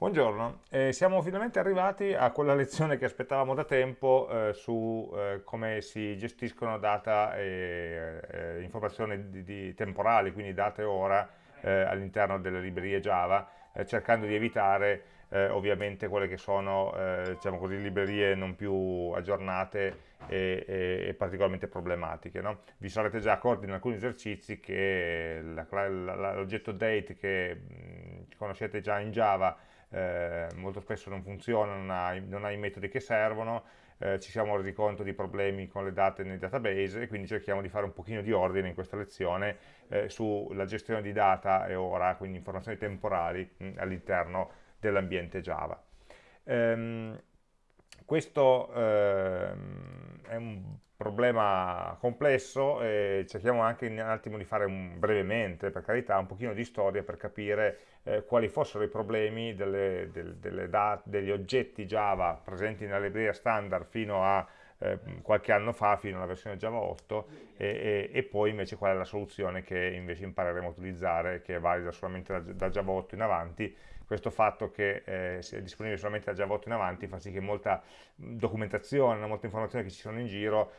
Buongiorno, eh, siamo finalmente arrivati a quella lezione che aspettavamo da tempo eh, su eh, come si gestiscono data e eh, informazioni di, di temporali, quindi date e ora eh, all'interno delle librerie Java, eh, cercando di evitare ovviamente quelle che sono diciamo così, librerie non più aggiornate e, e, e particolarmente problematiche. No? Vi sarete già accorti in alcuni esercizi che l'oggetto date che mh, conoscete già in Java eh, molto spesso non funziona, non ha, non ha, i metodi che servono, eh, ci siamo resi conto di problemi con le date nei database e quindi cerchiamo di fare un pochino di ordine in questa lezione eh, sulla gestione di data e ora, quindi informazioni temporali all'interno dell'ambiente Java. Ehm, questo ehm, è un problema complesso e cerchiamo anche un attimo di fare un, brevemente, per carità, un pochino di storia per capire eh, quali fossero i problemi delle, delle, delle degli oggetti Java presenti nella libreria standard fino a eh, qualche anno fa, fino alla versione Java 8, e, e, e, poi invece qual è la soluzione che invece impareremo a utilizzare, che è valida solamente da, da Java 8 in avanti, questo fatto che eh, sia disponibile solamente da Java 8 in avanti fa sì che molta documentazione, molte informazioni che ci sono in giro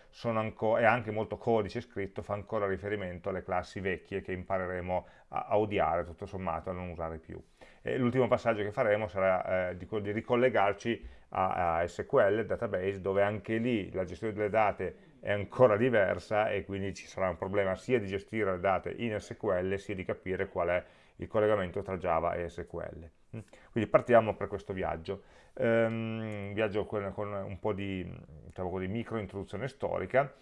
e anche molto codice scritto fa ancora riferimento alle classi vecchie che impareremo a, a odiare tutto sommato, a non usare più. L'ultimo passaggio che faremo sarà eh, di, di, ricollegarci a, a SQL, database, dove anche lì la gestione delle date è ancora diversa e quindi ci sarà un problema sia di gestire le date in SQL sia di capire qual è il collegamento tra Java e SQL. Quindi partiamo per questo viaggio, um, viaggio con, con, un po' di, diciamo di micro introduzione storica,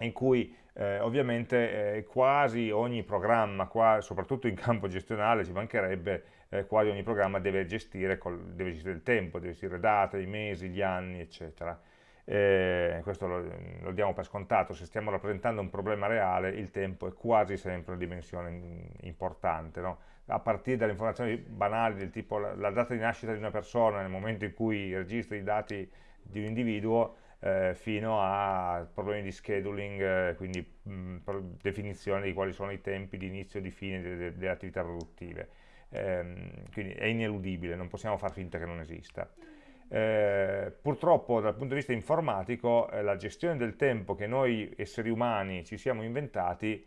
in cui eh, ovviamente eh, quasi ogni programma, qua, soprattutto in campo gestionale, ci mancherebbe, eh, quasi ogni programma deve gestire, col, deve gestire il tempo, deve gestire date, i mesi, gli anni, eccetera. Eh, questo lo, lo, diamo per scontato, se stiamo rappresentando un problema reale il tempo è quasi sempre una dimensione importante, no? A partire dalle informazioni banali del tipo la, la, data di nascita di una persona nel momento in cui registri i dati di un individuo eh, fino a problemi di scheduling, eh, quindi mh, definizione di quali sono i tempi di inizio e di fine delle, delle attività produttive. Eh, quindi è ineludibile, non possiamo far finta che non esista. Eh, purtroppo dal punto di vista informatico eh, la gestione del tempo che noi esseri umani ci siamo inventati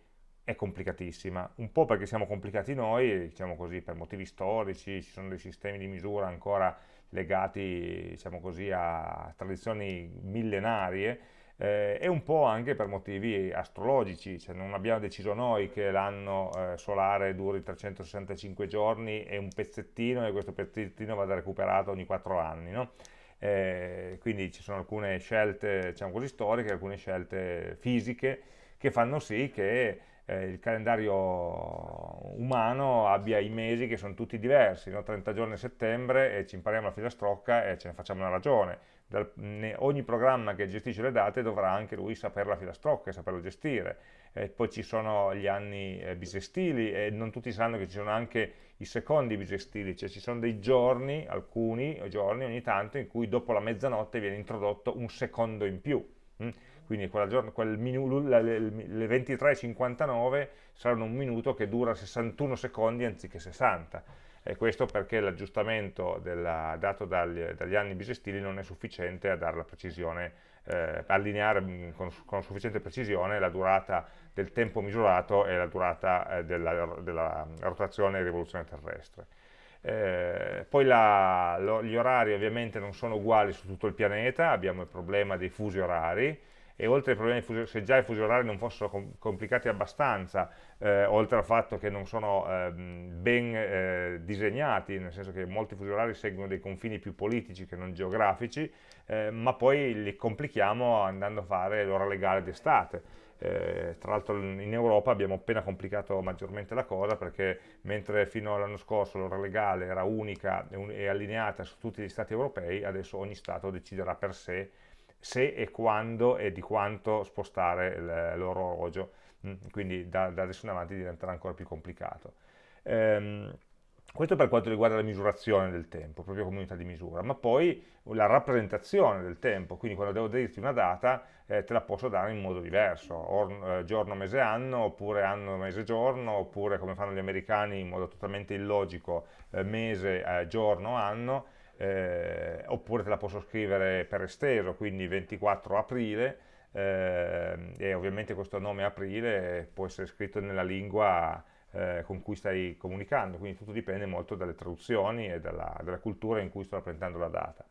è complicatissima, un po' perché siamo complicati noi, diciamo così, per motivi storici, ci sono dei sistemi di misura ancora legati, diciamo così, a tradizioni millenarie, eh, e un po' anche per motivi astrologici, cioè non abbiamo deciso noi che l'anno eh, solare duri 365 giorni e un pezzettino e questo pezzettino vada recuperato ogni 4 anni, no? eh, quindi ci sono alcune scelte diciamo così, storiche, alcune scelte fisiche che fanno sì che eh, il calendario umano abbia i mesi che sono tutti diversi, no? 30 giorni a settembre e ci impariamo la filastrocca e ce ne facciamo una ragione. Dal, ne, ogni programma che gestisce le date dovrà anche lui sapere la filastrocca e saperlo gestire. Eh, poi ci sono gli anni eh, bisestili e non tutti sanno che ci sono anche i secondi bisestili, cioè ci sono dei giorni, alcuni giorni ogni tanto, in cui dopo la mezzanotte viene introdotto un secondo in più. Hm? Quindi quel le 23.59 saranno un minuto che dura 61 secondi anziché 60 e questo perché l'aggiustamento dato dagli, dagli, anni bisestili non è sufficiente a dare la precisione, eh, allineare mm, con, con, sufficiente precisione la durata del tempo misurato e la durata eh, della, della, rotazione e rivoluzione terrestre. Eh, poi la, lo, gli orari ovviamente non sono uguali su tutto il pianeta, abbiamo il problema dei fusi orari, e oltre ai problemi, se già i fusi orari non fossero com complicati abbastanza, eh, oltre al fatto che non sono eh, ben eh, disegnati, nel senso che molti fusi orari seguono dei confini più politici che non geografici, eh, ma poi li complichiamo andando a fare l'ora legale d'estate. Eh, tra l'altro in Europa abbiamo appena complicato maggiormente la cosa perché mentre fino all'anno scorso l'ora legale era unica e allineata su tutti gli stati europei, adesso ogni Stato deciderà per sé se e quando e di quanto spostare l'orologio, mm, quindi da, da, adesso in avanti diventerà ancora più complicato. Ehm, questo per quanto riguarda la misurazione del tempo, proprio come unità di misura, ma poi la rappresentazione del tempo, quindi quando devo dirti una data eh, te la posso dare in modo diverso, or, eh, giorno, mese, anno, oppure anno, mese, giorno, oppure come fanno gli americani in modo totalmente illogico, eh, mese, eh, giorno, anno, eh, oppure te la posso scrivere per esteso, quindi 24 aprile, eh, e ovviamente questo nome aprile può essere scritto nella lingua eh, con cui stai comunicando, quindi tutto dipende molto dalle traduzioni e dalla, dalla cultura in cui sto rappresentando la data.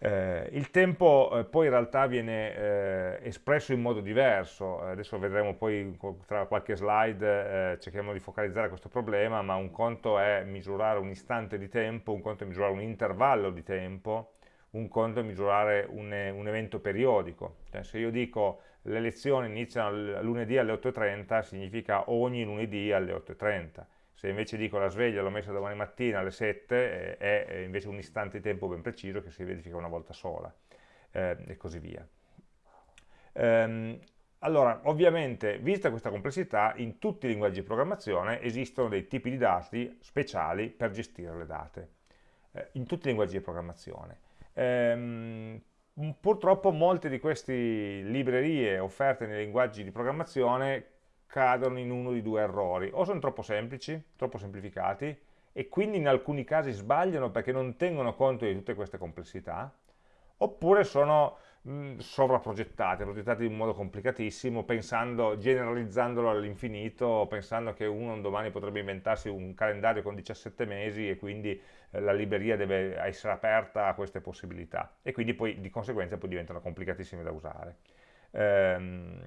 Eh, il tempo eh, poi in realtà viene eh, espresso in modo diverso, adesso vedremo poi tra qualche slide, eh, cerchiamo di focalizzare questo problema, ma un conto è misurare un istante di tempo, un conto è misurare un intervallo di tempo, un conto è misurare un, un evento periodico. Cioè, se io dico le lezioni iniziano lunedì alle 8.30 significa ogni lunedì alle 8.30 se invece dico la sveglia l'ho messa domani mattina alle 7 è, è invece un istante di tempo ben preciso che si verifica una volta sola eh, e così via ehm, allora, ovviamente, vista questa complessità, in tutti i linguaggi di programmazione esistono dei tipi di dati speciali per gestire le date, eh, in tutti i linguaggi di programmazione. Ehm, purtroppo molte di queste librerie offerte nei linguaggi di programmazione cadono in uno di due errori, o sono troppo semplici, troppo semplificati, e quindi in alcuni casi sbagliano perché non tengono conto di tutte queste complessità, oppure sono mh, sovraprogettate, progettate in modo complicatissimo, pensando, generalizzandolo all'infinito, pensando che uno un domani potrebbe inventarsi un calendario con 17 mesi e quindi eh, la libreria deve essere aperta a queste possibilità e quindi poi di conseguenza poi diventano complicatissime da usare. Ehm,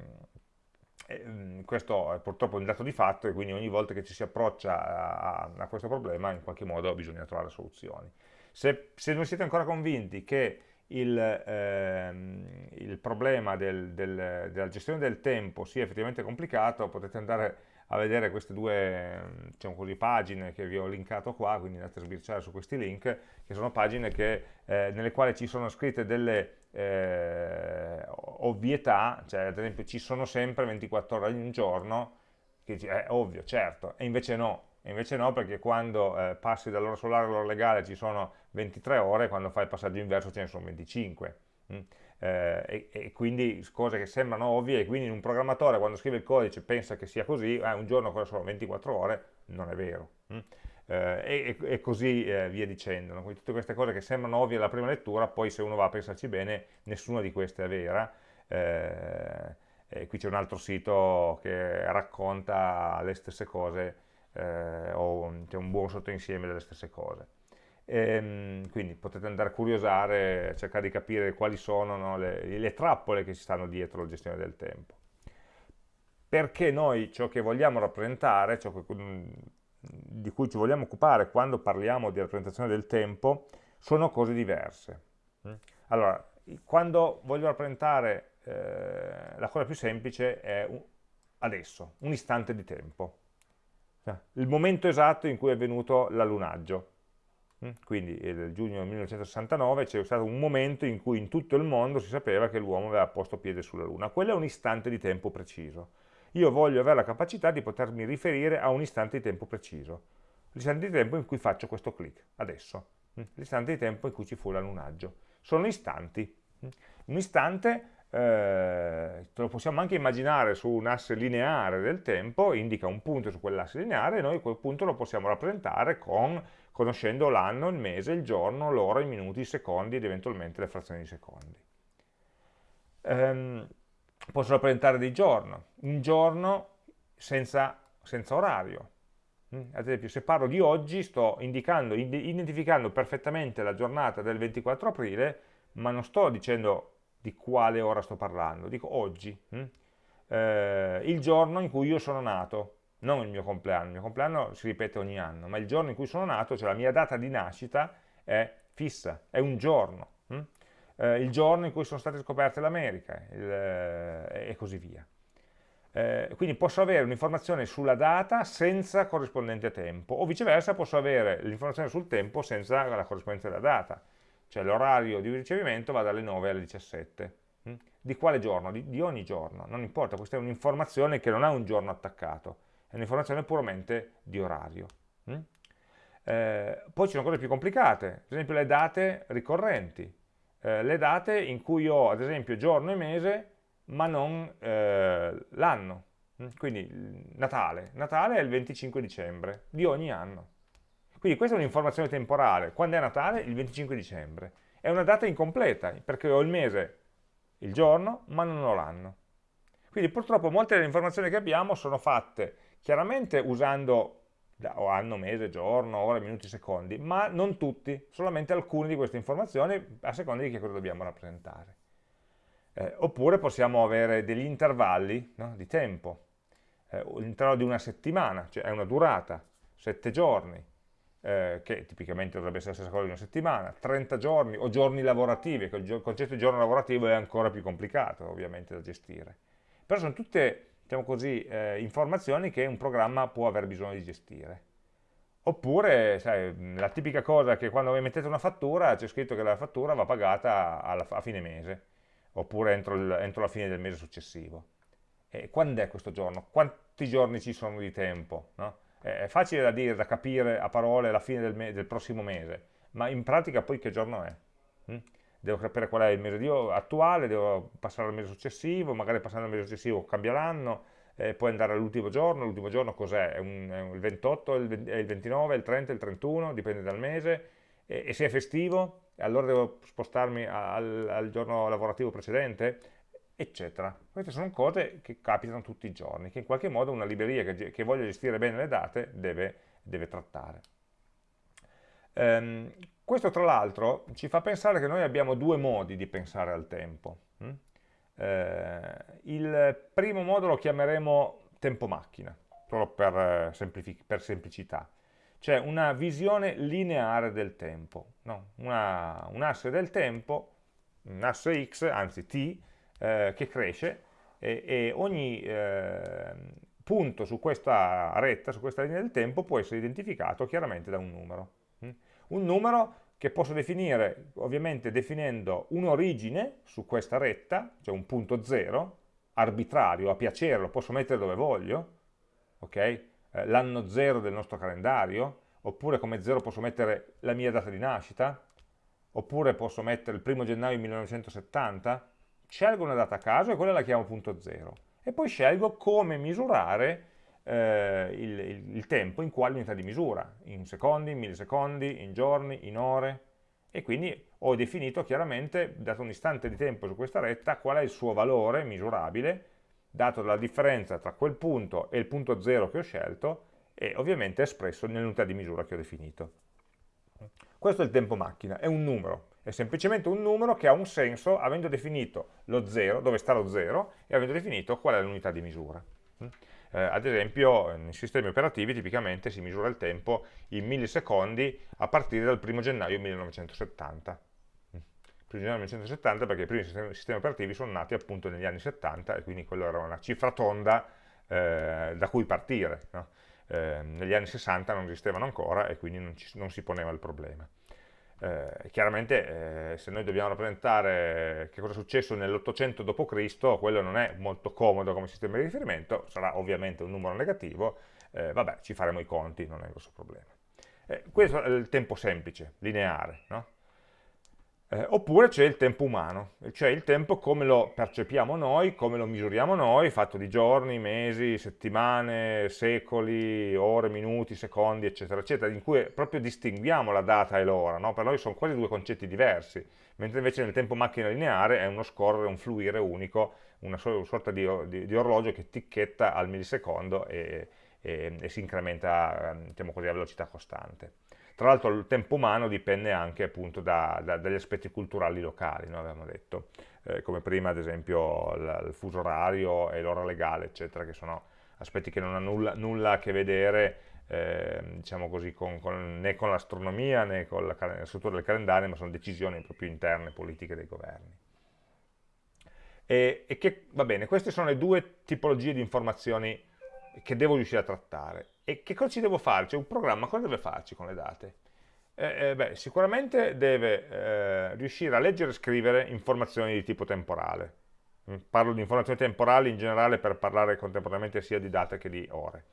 ehm, questo è purtroppo un dato di fatto e quindi ogni volta che ci si approccia a, a questo problema in qualche modo bisogna trovare soluzioni. Se, se non siete ancora convinti che il, ehm, il problema del, del, della gestione del tempo sia effettivamente complicato, potete andare a vedere queste due diciamo così, pagine che vi ho linkato qua, quindi andate a sbirciare su questi link, che sono pagine che, eh, nelle quali ci sono scritte delle eh, ovvietà, cioè ad esempio ci sono sempre 24 ore in un giorno, che è ovvio, certo, e invece no, e invece no perché quando eh, passi dall'ora solare all'ora legale ci sono 23 ore, quando fai il passaggio inverso ce ne sono 25. Mm? eh, e, e, quindi cose che sembrano ovvie e quindi un programmatore quando scrive il codice pensa che sia così, eh, un giorno sono 24 ore, non è vero. Mm? Eh, e, e, così eh, via dicendo. Quindi tutte queste cose che sembrano ovvie alla prima lettura, poi se uno va a pensarci bene, nessuna di queste è vera. Eh, qui c'è un altro sito che racconta le stesse cose, eh, o c'è un buon sottoinsieme delle stesse cose. E, ehm, quindi potete andare a curiosare, cercare di capire quali sono no, le, le, trappole che ci stanno dietro la gestione del tempo. Perché noi ciò che vogliamo rappresentare, ciò che, mm, di cui ci vogliamo occupare quando parliamo di rappresentazione del tempo, sono cose diverse. Mm? Allora, quando voglio rappresentare eh, la cosa più semplice è un, adesso, un istante di tempo. Cioè, il momento esatto in cui è avvenuto l'allunaggio. Mm? Quindi nel giugno 1969 c'è stato un momento in cui in tutto il mondo si sapeva che l'uomo aveva posto piede sulla Luna. Quello è un istante di tempo preciso. Io voglio avere la capacità di potermi riferire a un istante di tempo preciso. L'istante di tempo in cui faccio questo clic, adesso. Mm? L'istante di tempo in cui ci fu l'allunaggio. Sono istanti. Mm? Un istante eh, lo possiamo anche immaginare su un asse lineare del tempo, indica un punto su quell'asse lineare e noi quel punto lo possiamo rappresentare con, conoscendo l'anno, il mese, il giorno, l'ora, i minuti, i secondi ed eventualmente le frazioni di secondi. Ehm, posso rappresentare dei giorni, un giorno senza, senza orario. Mm, ad esempio, se parlo di oggi, sto indicando, identificando perfettamente la giornata del 24 aprile, ma non sto dicendo di quale ora sto parlando, dico oggi, hm? eh, il giorno in cui io sono nato, non il mio compleanno, il mio compleanno si ripete ogni anno, ma il giorno in cui sono nato, cioè la mia data di nascita è fissa, è un giorno, hm? Eh, il giorno in cui sono state scoperte l'America eh, e così via. Eh, quindi posso avere un'informazione sulla data senza corrispondente tempo, o viceversa posso avere l'informazione sul tempo senza la corrispondenza della data cioè l'orario di ricevimento va dalle 9 alle 17. Mm? Di quale giorno? Di, di ogni giorno, non importa, questa è un'informazione che non ha un giorno attaccato, è un'informazione puramente di orario. Mm? Eh, poi ci sono cose più complicate, ad esempio le date ricorrenti, eh, le date in cui ho ad esempio giorno e mese ma non eh, l'anno. Mm, quindi Natale. Natale è il 25 dicembre di ogni anno. Quindi questa è un'informazione temporale. Quando è Natale? Il 25 dicembre. È una data incompleta, perché ho il mese, il giorno, ma non ho l'anno. Quindi purtroppo molte delle informazioni che abbiamo sono fatte chiaramente usando o anno, mese, giorno, ore, minuti, secondi, ma non tutti, solamente alcune di queste informazioni a seconda di che cosa dobbiamo rappresentare. Eh, oppure possiamo avere degli intervalli no, di tempo, eh, l'intervallo di una settimana, cioè è una durata, 7 giorni, eh, che tipicamente dovrebbe essere la stessa cosa di una settimana, 30 giorni o giorni lavorativi, che il concetto di giorno lavorativo è ancora più complicato ovviamente da gestire. Però sono tutte diciamo così, eh, informazioni che un programma può aver bisogno di gestire. Oppure, sai, la tipica cosa che quando mettete una fattura c'è scritto che la fattura va pagata alla, a fine mese, oppure entro, il, entro la fine del mese successivo. E quando è questo giorno? Quanti giorni ci sono di tempo? No? È facile da dire, da capire a parole la fine del, del, prossimo mese, ma in pratica poi che giorno è? Hm? Devo capire qual è il mese attuale, devo passare al mese successivo, magari passando al mese successivo cambia l'anno, eh, poi andare all'ultimo giorno, l'ultimo giorno cos'è? È, il 28, il, è il 29, il 30, il 31, dipende dal mese, e, e se è festivo, allora devo spostarmi al, al giorno lavorativo precedente, eccetera. Queste sono cose che capitano tutti i giorni, che in qualche modo una libreria che, che voglia gestire bene le date deve, deve trattare. Um, questo tra l'altro ci fa pensare che noi abbiamo due modi di pensare al tempo. Hm? Eh, il primo modo lo chiameremo tempo macchina, solo per, eh, per semplicità cioè una visione lineare del tempo, no? una, un asse del tempo, un asse x, anzi t, eh, che cresce e, e ogni eh, punto su questa retta, su questa linea del tempo può essere identificato chiaramente da un numero. Mm? Un numero che posso definire ovviamente definendo un'origine su questa retta, cioè un punto zero, arbitrario, a piacere, lo posso mettere dove voglio, ok? Eh, l'anno zero del nostro calendario, oppure come zero posso mettere la mia data di nascita, oppure posso mettere il primo gennaio 1970, scelgo una data a caso e quella la chiamo punto zero. E poi scelgo come misurare eh, il, il, il, tempo, in quale unità di misura, in secondi, in millisecondi, in giorni, in ore, e quindi ho definito chiaramente, dato un istante di tempo su questa retta, qual è il suo valore misurabile, dato dalla differenza tra quel punto e il punto zero che ho scelto, e ovviamente espresso nell'unità di misura che ho definito. Questo è il tempo macchina, è un numero, è semplicemente un numero che ha un senso avendo definito lo 0, dove sta lo 0, e avendo definito qual è l'unità di misura. Eh, ad esempio, nei sistemi operativi tipicamente si misura il tempo in millisecondi a partire dal 1 gennaio 1970. 1 gennaio 1970 perché i primi sistemi, operativi sono nati appunto negli anni 70 e quindi quello era una cifra tonda eh, da cui partire. No? eh, negli anni 60 non esistevano ancora e quindi non, ci, non si poneva il problema. Eh, chiaramente eh, se noi dobbiamo rappresentare che cosa è successo nell'800 d.C., quello non è molto comodo come sistema di riferimento, sarà ovviamente un numero negativo, eh, vabbè, ci faremo i conti, non è un grosso problema. Eh, questo è il tempo semplice, lineare, no? Eh, oppure c'è il tempo umano, cioè il tempo come lo percepiamo noi, come lo misuriamo noi, fatto di giorni, mesi, settimane, secoli, ore, minuti, secondi, eccetera, eccetera, in cui proprio distinguiamo la data e l'ora, no? per noi sono quasi due concetti diversi, mentre invece nel tempo macchina lineare è uno scorrere, un fluire unico, una sorta di, di, di orologio che ticchetta al millisecondo e, e, e si incrementa diciamo così, a velocità costante. Tra l'altro il tempo umano dipende anche appunto da, da, dagli aspetti culturali locali, no? avevamo detto, eh, come prima ad esempio il, il fuso orario e l'ora legale, eccetera, che sono aspetti che non hanno nulla, nulla a che vedere eh, diciamo così, con, con, né con l'astronomia né con la, la, struttura del calendario, ma sono decisioni proprio interne, politiche dei governi. E, e che, va bene, queste sono le due tipologie di informazioni che devo riuscire a trattare. E che cosa ci devo fare? Cioè un programma cosa deve farci con le date? Eh, eh, beh, sicuramente deve eh, riuscire a leggere e scrivere informazioni di tipo temporale. Mm, parlo di informazioni temporali in generale per parlare contemporaneamente sia di date che di ore.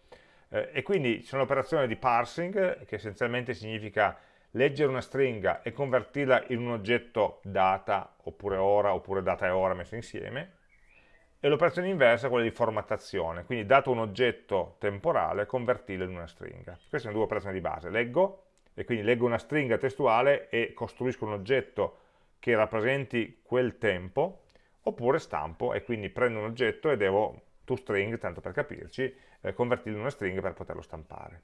Eh, e quindi c'è un'operazione di parsing che essenzialmente significa leggere una stringa e convertirla in un oggetto data, oppure ora, oppure data e ora messe insieme, e l'operazione inversa è quella di formattazione, quindi dato un oggetto temporale, convertirlo in una stringa. Queste sono due operazioni di base, leggo, e quindi leggo una stringa testuale e costruisco un oggetto che rappresenti quel tempo, oppure stampo e quindi prendo un oggetto e devo, toString, tanto per capirci, eh, convertirlo in una stringa per poterlo stampare.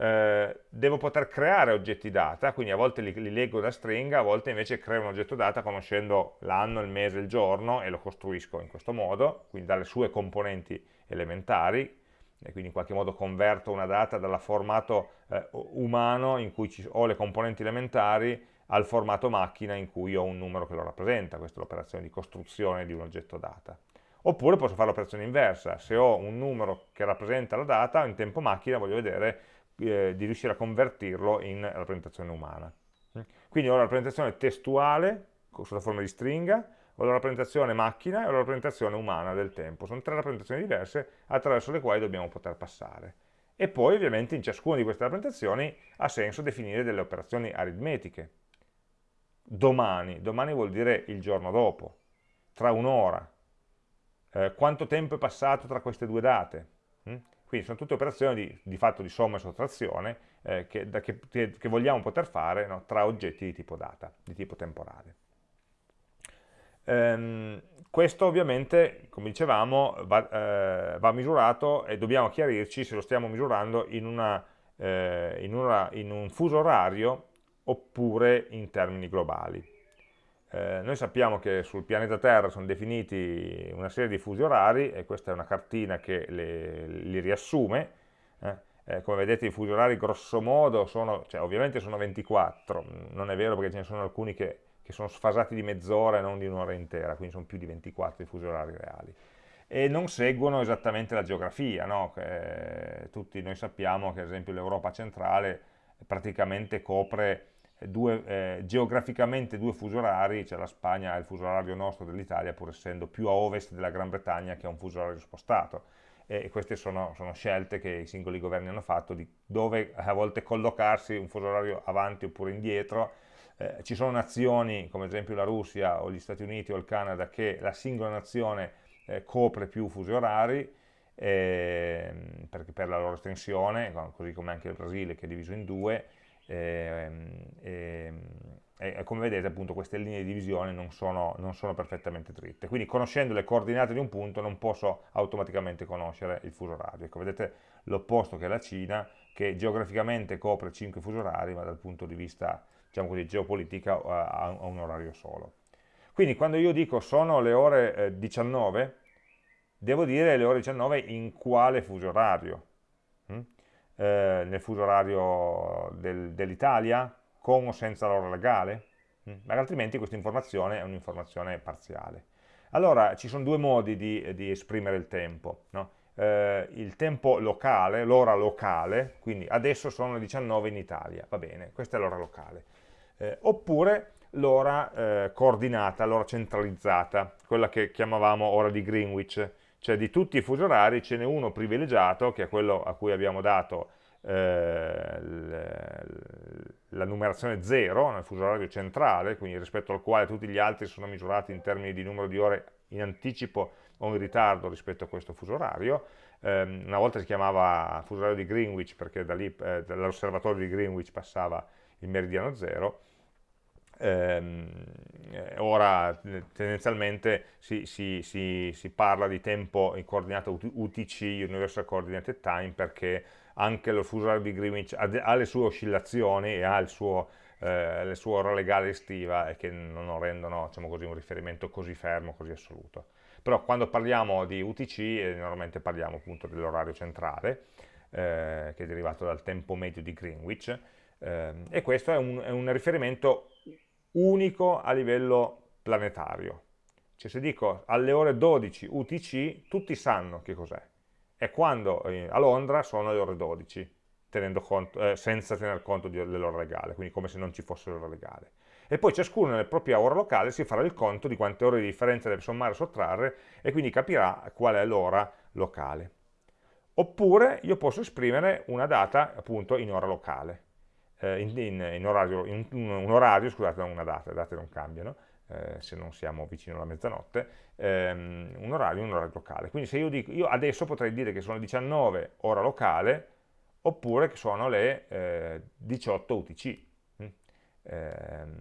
Eh, devo poter creare oggetti data, quindi a volte li, li, leggo da stringa, a volte invece creo un oggetto data conoscendo l'anno, il mese, il giorno e lo costruisco in questo modo, quindi dalle sue componenti elementari, e quindi in qualche modo converto una data dal formato eh, umano in cui ho le componenti elementari al formato macchina in cui ho un numero che lo rappresenta, questa è l'operazione di costruzione di un oggetto data. Oppure posso fare l'operazione inversa, se ho un numero che rappresenta la data, in tempo macchina voglio vedere eh, di riuscire a convertirlo in rappresentazione umana. Quindi ho la rappresentazione testuale, sotto forma di stringa, ho la rappresentazione macchina e ho la rappresentazione umana del tempo. Sono tre rappresentazioni diverse attraverso le quali dobbiamo poter passare. E poi ovviamente in ciascuna di queste rappresentazioni ha senso definire delle operazioni aritmetiche. Domani, domani vuol dire il giorno dopo, tra un'ora, eh, quanto tempo è passato tra queste due date. Hm? Quindi sono tutte operazioni di, di fatto di somma e sottrazione eh, che, da, che, che, vogliamo poter fare no, tra oggetti di tipo data, di tipo temporale. Ehm, questo ovviamente, come dicevamo, va, eh, va, misurato e dobbiamo chiarirci se lo stiamo misurando in, una, eh, in, una, in un fuso orario oppure in termini globali. Eh, noi sappiamo che sul pianeta Terra sono definiti una serie di fusi orari e questa è una cartina che le, li riassume. Eh, eh, come vedete i fusi orari grosso modo sono, cioè ovviamente sono 24, non è vero perché ce ne sono alcuni che, che sono sfasati di mezz'ora e non di un'ora intera, quindi sono più di 24 i fusi orari reali. E non seguono esattamente la geografia, no? tutti noi sappiamo che ad esempio l'Europa centrale praticamente copre due, eh, geograficamente due fusi orari, cioè la Spagna ha il fuso orario nostro dell'Italia, pur essendo più a ovest della Gran Bretagna che ha un fuso orario spostato. E queste sono, sono, scelte che i singoli governi hanno fatto di dove a volte collocarsi un fuso orario avanti oppure indietro. Eh, ci sono nazioni, come ad esempio la Russia o gli Stati Uniti o il Canada, che la singola nazione eh, copre più fusi orari, eh, perché per la loro estensione, così come anche il Brasile che è diviso in due, e, e, e, come vedete appunto queste linee di divisione non sono, non sono, perfettamente dritte, quindi conoscendo le coordinate di un punto non posso automaticamente conoscere il fuso orario, ecco vedete l'opposto che è la Cina che geograficamente copre 5 fusi orari ma dal punto di vista diciamo così, geopolitica ha, ha un orario solo. Quindi quando io dico sono le ore eh, 19, devo dire le ore 19 in quale fuso orario. Hm? Eh, nel fuso orario del, dell'Italia, con o senza l'ora legale? Mm, altrimenti questa informazione è un'informazione parziale. Allora, ci sono due modi di, di esprimere il tempo. No? Eh, il tempo locale, l'ora locale, quindi adesso sono le 19 in Italia, va bene, questa è l'ora locale. Eh, oppure l'ora eh, coordinata, l'ora centralizzata, quella che chiamavamo ora di Greenwich, cioè di tutti i fusi orari ce n'è uno privilegiato, che è quello a cui abbiamo dato eh, la numerazione 0 nel fuso orario centrale, quindi rispetto al quale tutti gli altri sono misurati in termini di numero di ore in anticipo o in ritardo rispetto a questo fuso orario. Eh, una volta si chiamava fuso orario di Greenwich perché da lì, eh, dall'osservatorio di Greenwich passava il meridiano 0, Ehm, eh, ora tendenzialmente si, si, si, si, parla di tempo in coordinata UTC, Universal Coordinated Time, perché anche lo fuso di Greenwich ha, le sue oscillazioni e ha il suo, eh, le sue ore legale estiva e che non rendono diciamo così, un riferimento così fermo, così assoluto. Però quando parliamo di UTC eh, normalmente parliamo appunto dell'orario centrale, eh, che è derivato dal tempo medio di Greenwich, eh, e questo è un, è un riferimento unico a livello planetario. Cioè se dico alle ore 12 UTC, tutti sanno che cos'è. E quando eh, a Londra sono le ore 12, conto, eh, senza tener conto dell'ora legale, quindi come se non ci fosse l'ora legale. E poi ciascuno nella propria ora locale si farà il conto di quante ore di differenza deve sommare e sottrarre e quindi capirà qual è l'ora locale. oppure io posso esprimere una data appunto in ora locale, eh, in, in, orario, in un, un, orario, scusate, non una data, le date non cambiano, eh, se non siamo vicino alla mezzanotte, ehm, un orario in un orario locale. Quindi se io dico, io adesso potrei dire che sono le 19 ora locale, oppure che sono le eh, 18 UTC, hm? ehm,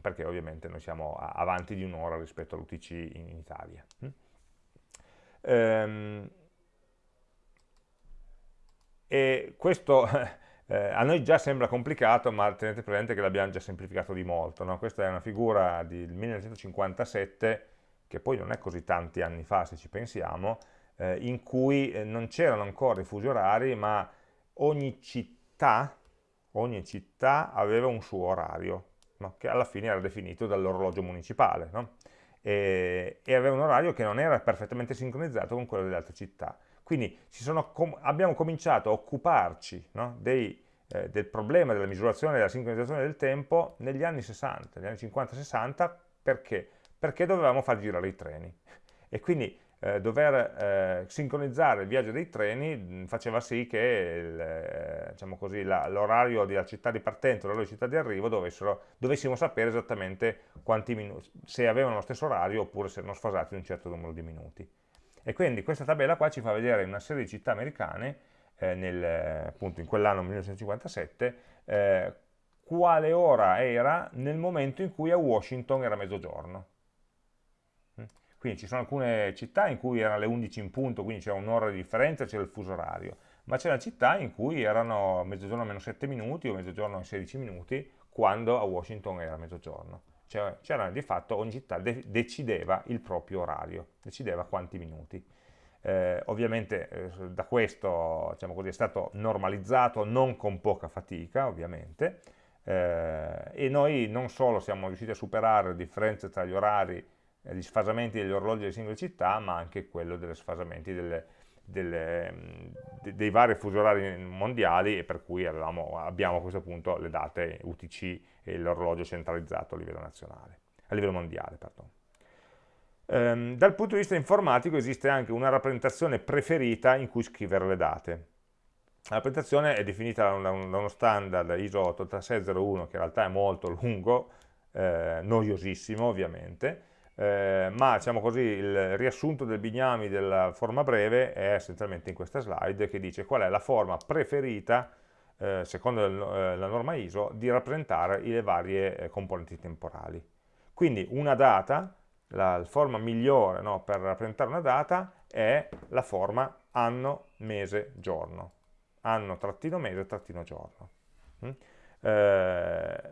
perché ovviamente noi siamo avanti di un'ora rispetto all'UTC in, in, Italia. Hm? Ehm, e questo eh, a noi già sembra complicato, ma tenete presente che l'abbiamo già semplificato di molto. No? Questa è una figura del 1957, che poi non è così tanti anni fa se ci pensiamo, eh, in cui eh, non c'erano ancora i fusi orari, ma ogni città, ogni città aveva un suo orario, no? che alla fine era definito dall'orologio municipale, no? e, e, aveva un orario che non era perfettamente sincronizzato con quello delle altre città. Quindi com abbiamo cominciato a occuparci no? dei, eh, del problema della misurazione e della sincronizzazione del tempo negli anni 60, negli anni 50-60, perché? Perché dovevamo far girare i treni. E quindi eh, dover eh, sincronizzare il viaggio dei treni mh, faceva sì che eh, diciamo l'orario della città di partenza e l'orario di città di arrivo dovessimo sapere esattamente quanti minuti, se avevano lo stesso orario oppure se erano sfasati un certo numero di minuti. E quindi questa tabella qua ci fa vedere una serie di città americane, eh, nel, appunto in quell'anno 1957, eh, quale ora era nel momento in cui a Washington era mezzogiorno. Mm. Quindi ci sono alcune città in cui erano le 11 in punto, quindi c'era un'ora di differenza, c'era il fuso orario, ma c'era città in cui erano mezzogiorno meno 7 minuti o mezzogiorno 16 minuti, quando a Washington era mezzogiorno c'era cioè, di fatto ogni città de decideva il proprio orario, decideva quanti minuti. Eh, ovviamente eh, da questo diciamo così, è stato normalizzato, non con poca fatica ovviamente, eh, e noi non solo siamo riusciti a superare le differenze tra gli orari e gli sfasamenti degli orologi delle singole città, ma anche quello degli sfasamenti delle, delle, de, dei vari fusi orari mondiali e per cui avevamo, abbiamo a questo punto le date UTC e l'orologio centralizzato a livello nazionale, a livello mondiale. Ehm, dal punto di vista informatico esiste anche una rappresentazione preferita in cui scrivere le date. La rappresentazione è definita da, uno standard ISO 8601 che in realtà è molto lungo, eh, noiosissimo ovviamente, eh, ma diciamo così, il riassunto del Bignami della forma breve è essenzialmente in questa slide che dice qual è la forma preferita, eh, secondo eh, la norma ISO, di rappresentare le varie eh, componenti temporali. Quindi una data, la forma migliore no, per rappresentare una data è la forma anno, mese, giorno. Anno, trattino, mese, trattino, giorno. Mm? Eh,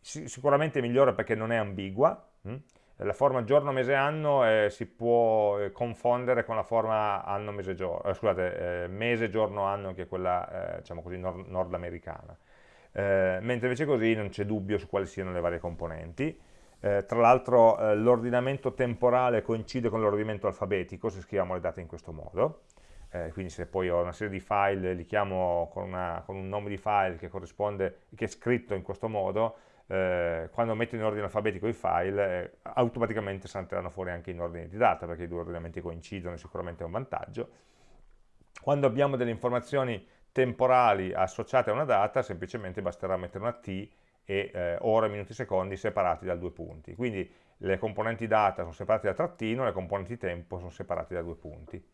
sicuramente migliore perché non è ambigua, mm? La forma giorno, mese, anno eh, si può eh, confondere con la forma anno, mese, giorno, eh, scusate, eh, mese, giorno, anno, che è quella, eh, diciamo così, nord nordamericana. Eh, mentre invece così non c'è dubbio su quali siano le varie componenti. tra l'altro l'ordinamento temporale coincide con l'ordinamento alfabetico se scriviamo le date in questo modo. quindi se poi ho una serie di file, li chiamo con, una, con un nome di file che che è scritto in questo modo, eh, quando metto in ordine alfabetico i file, eh, automaticamente salteranno fuori anche in ordine di data, perché i due ordinamenti coincidono, sicuramente è un vantaggio. Quando abbiamo delle informazioni temporali associate a una data, semplicemente basterà mettere una T e eh, ore, minuti, secondi separati da due punti. Quindi le componenti data sono separate da trattino, le componenti tempo sono separate da due punti.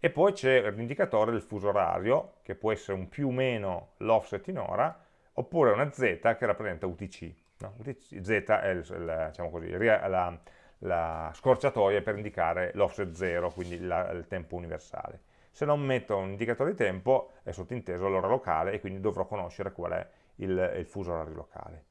E poi c'è l'indicatore del fuso orario, che può essere un più o meno l'offset in ora, oppure una z che rappresenta UTC. No? UTC z è il, il, diciamo così, la, la, scorciatoia per indicare l'offset 0, quindi la, il tempo universale. Se non metto un indicatore di tempo è sottinteso l'ora locale e quindi dovrò conoscere qual è il, il fuso orario locale.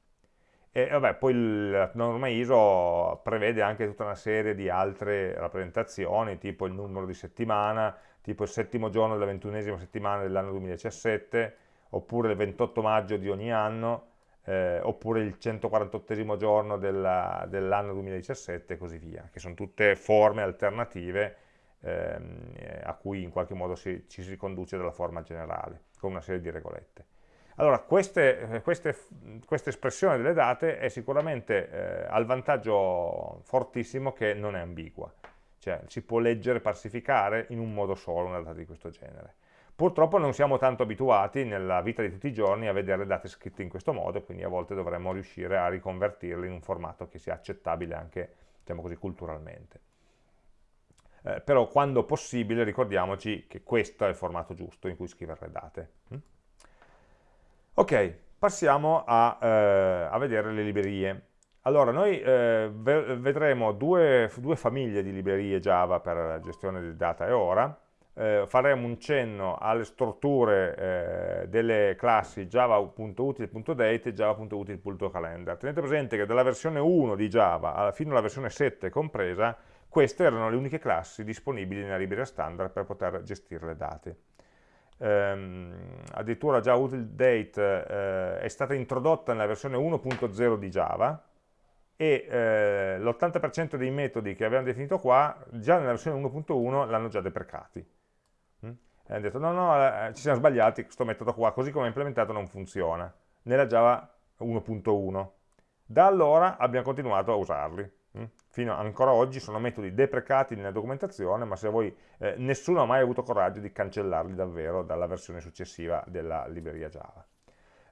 E vabbè, poi la norma ISO prevede anche tutta una serie di altre rappresentazioni, tipo il numero di settimana, tipo il settimo giorno della ventunesima settimana dell'anno 2017, oppure il 28 maggio di ogni anno, eh, oppure il 148 giorno dell'anno dell 2017 e così via, che sono tutte forme alternative ehm, a cui in qualche modo si, ci si riconduce dalla forma generale, con una serie di regolette. Allora, queste, queste, questa espressione delle date è sicuramente eh, al vantaggio fortissimo che non è ambigua, cioè si può leggere, parsificare in un modo solo una data di questo genere. Purtroppo non siamo tanto abituati nella vita di tutti i giorni a vedere date scritte in questo modo, quindi a volte dovremmo riuscire a riconvertirle in un formato che sia accettabile anche diciamo così, culturalmente. Eh, però quando possibile ricordiamoci che questo è il formato giusto in cui scrivere le date. Mm? Ok, passiamo a, eh, a, vedere le librerie. Allora, noi eh, vedremo due, due famiglie di librerie Java per la gestione di data e ora, eh, faremo un cenno alle strutture eh, delle classi java.util.date e java.util.calendar. Tenete presente che dalla versione 1 di Java fino alla versione 7 compresa, queste erano le uniche classi disponibili nella libreria standard per poter gestire le date. Ehm, addirittura già utilDate eh, è stata introdotta nella versione 1.0 di Java, e eh, l'80% dei metodi che abbiamo definito qua, già nella versione 1.1 l'hanno già deprecati e hanno detto no no eh, ci siamo sbagliati, questo metodo qua così come è implementato non funziona. Nella Java 1.1 da allora abbiamo continuato a usarli hm? fino ancora oggi sono metodi deprecati nella documentazione ma se voi eh, nessuno ha mai avuto coraggio di cancellarli davvero dalla versione successiva della libreria Java.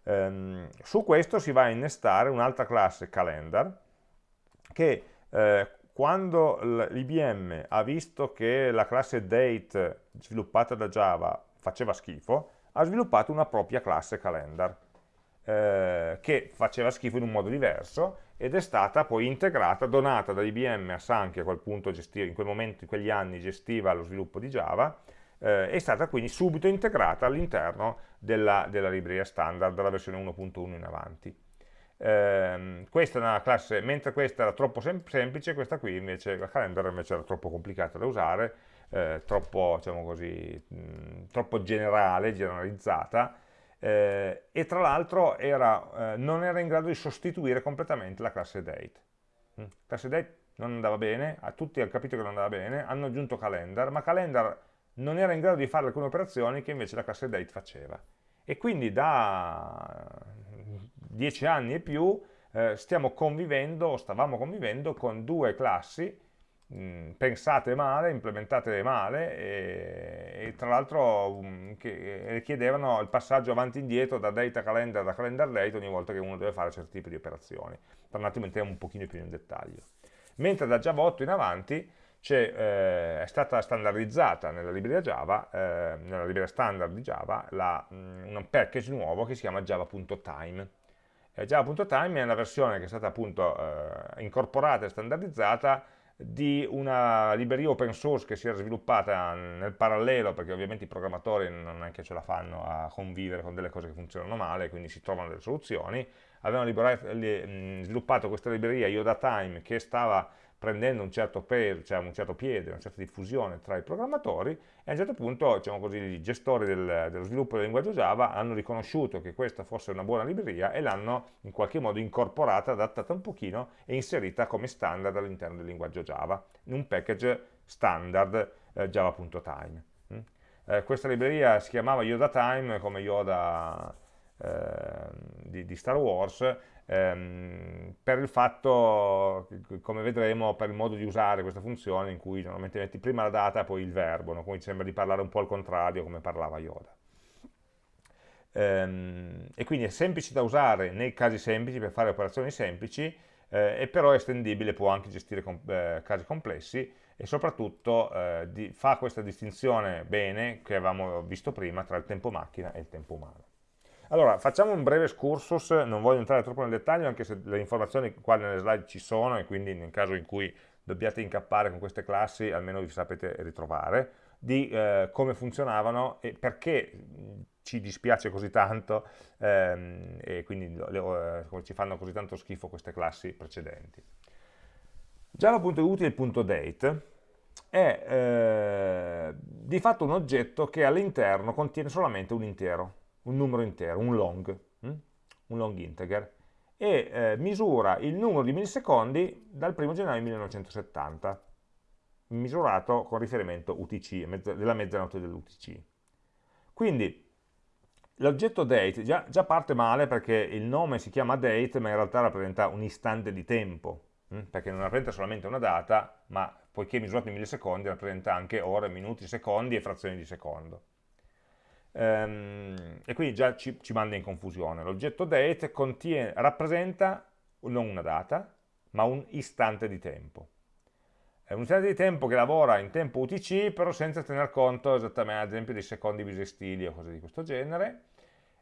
Ehm, su questo si va a innestare un'altra classe calendar che eh, quando l'IBM ha visto che la classe date sviluppata da Java faceva schifo, ha sviluppato una propria classe calendar eh, che faceva schifo in un modo diverso ed è stata poi integrata, donata da IBM a Sun che a quel punto gestiva, in quel momento, in quegli anni gestiva lo sviluppo di Java, eh, è stata quindi subito integrata all'interno della, della libreria standard della versione 1.1 in avanti. Eh, questa è una classe, mentre questa era troppo sem semplice, questa qui invece, la calendar invece era troppo complicata da usare, eh, troppo, diciamo così, mh, troppo generale, generalizzata, eh, e tra l'altro eh, non era in grado di sostituire completamente la classe date. La classe date non andava bene, a tutti hanno capito che non andava bene, hanno aggiunto calendar, ma calendar non era in grado di fare alcune operazioni che invece la classe date faceva. E quindi da dieci anni e più eh, stiamo convivendo, o stavamo convivendo con due classi pensate male, implementate male e, e tra l'altro che richiedevano il passaggio avanti e indietro da data calendar a calendar date ogni volta che uno deve fare certi tipi di operazioni. Per un attimo entriamo un pochino più in dettaglio. Mentre da Java 8 in avanti eh, è stata standardizzata nella libreria Java, eh, nella libreria standard di Java, la, mh, un package nuovo che si chiama java.time eh, Java.time è una versione che è stata appunto eh, incorporata e standardizzata di una libreria open source che si era sviluppata nel parallelo, perché ovviamente i programmatori non è che ce la fanno a convivere con delle cose che funzionano male, quindi si trovano delle soluzioni. Avevano sviluppato questa libreria IodaTime che stava prendendo un certo peso, cioè un certo piede, una certa diffusione tra i programmatori e a un certo punto diciamo così, i gestori del, dello sviluppo del linguaggio Java hanno riconosciuto che questa fosse una buona libreria e l'hanno in qualche modo incorporata, adattata un pochino e inserita come standard all'interno del linguaggio Java, in un package standard eh, java.time. Mm? Eh, questa libreria si chiamava YodaTime come Yoda eh, di, di Star Wars ehm, per il fatto, come vedremo, per il modo di usare questa funzione in cui normalmente metti prima la data e poi il verbo, no? come sembra di parlare un po' al contrario come parlava Yoda. Ehm, e quindi è semplice da usare nei casi semplici per fare operazioni semplici eh, e però è estendibile, può anche gestire com eh, casi complessi e soprattutto eh, fa questa distinzione bene che avevamo visto prima tra il tempo macchina e il tempo umano. Allora, facciamo un breve excursus, non voglio entrare troppo nel dettaglio, anche se le informazioni qua nelle slide ci sono e quindi nel caso in cui dobbiate incappare con queste classi, almeno vi sapete ritrovare, di eh, come funzionavano e perché ci dispiace così tanto ehm, e quindi le, eh, ci fanno così tanto schifo queste classi precedenti. Java.util.date è eh, di fatto un oggetto che all'interno contiene solamente un intero un numero intero, un long, hm? un long integer, e eh, misura il numero di millisecondi dal 1 gennaio 1970, misurato con riferimento UTC, mezza, della mezzanotte dell'UTC. Quindi l'oggetto date già, già, parte male perché il nome si chiama date, ma in realtà rappresenta un istante di tempo, hm? perché non rappresenta solamente una data, ma poiché misurato in millisecondi rappresenta anche ore, minuti, secondi e frazioni di secondo. Ehm, e quindi già ci, ci manda in confusione. L'oggetto date contiene, rappresenta non una data, ma un istante di tempo. È un istante di tempo che lavora in tempo UTC, però senza tener conto esattamente, ad esempio, dei secondi bisestili o cose di questo genere,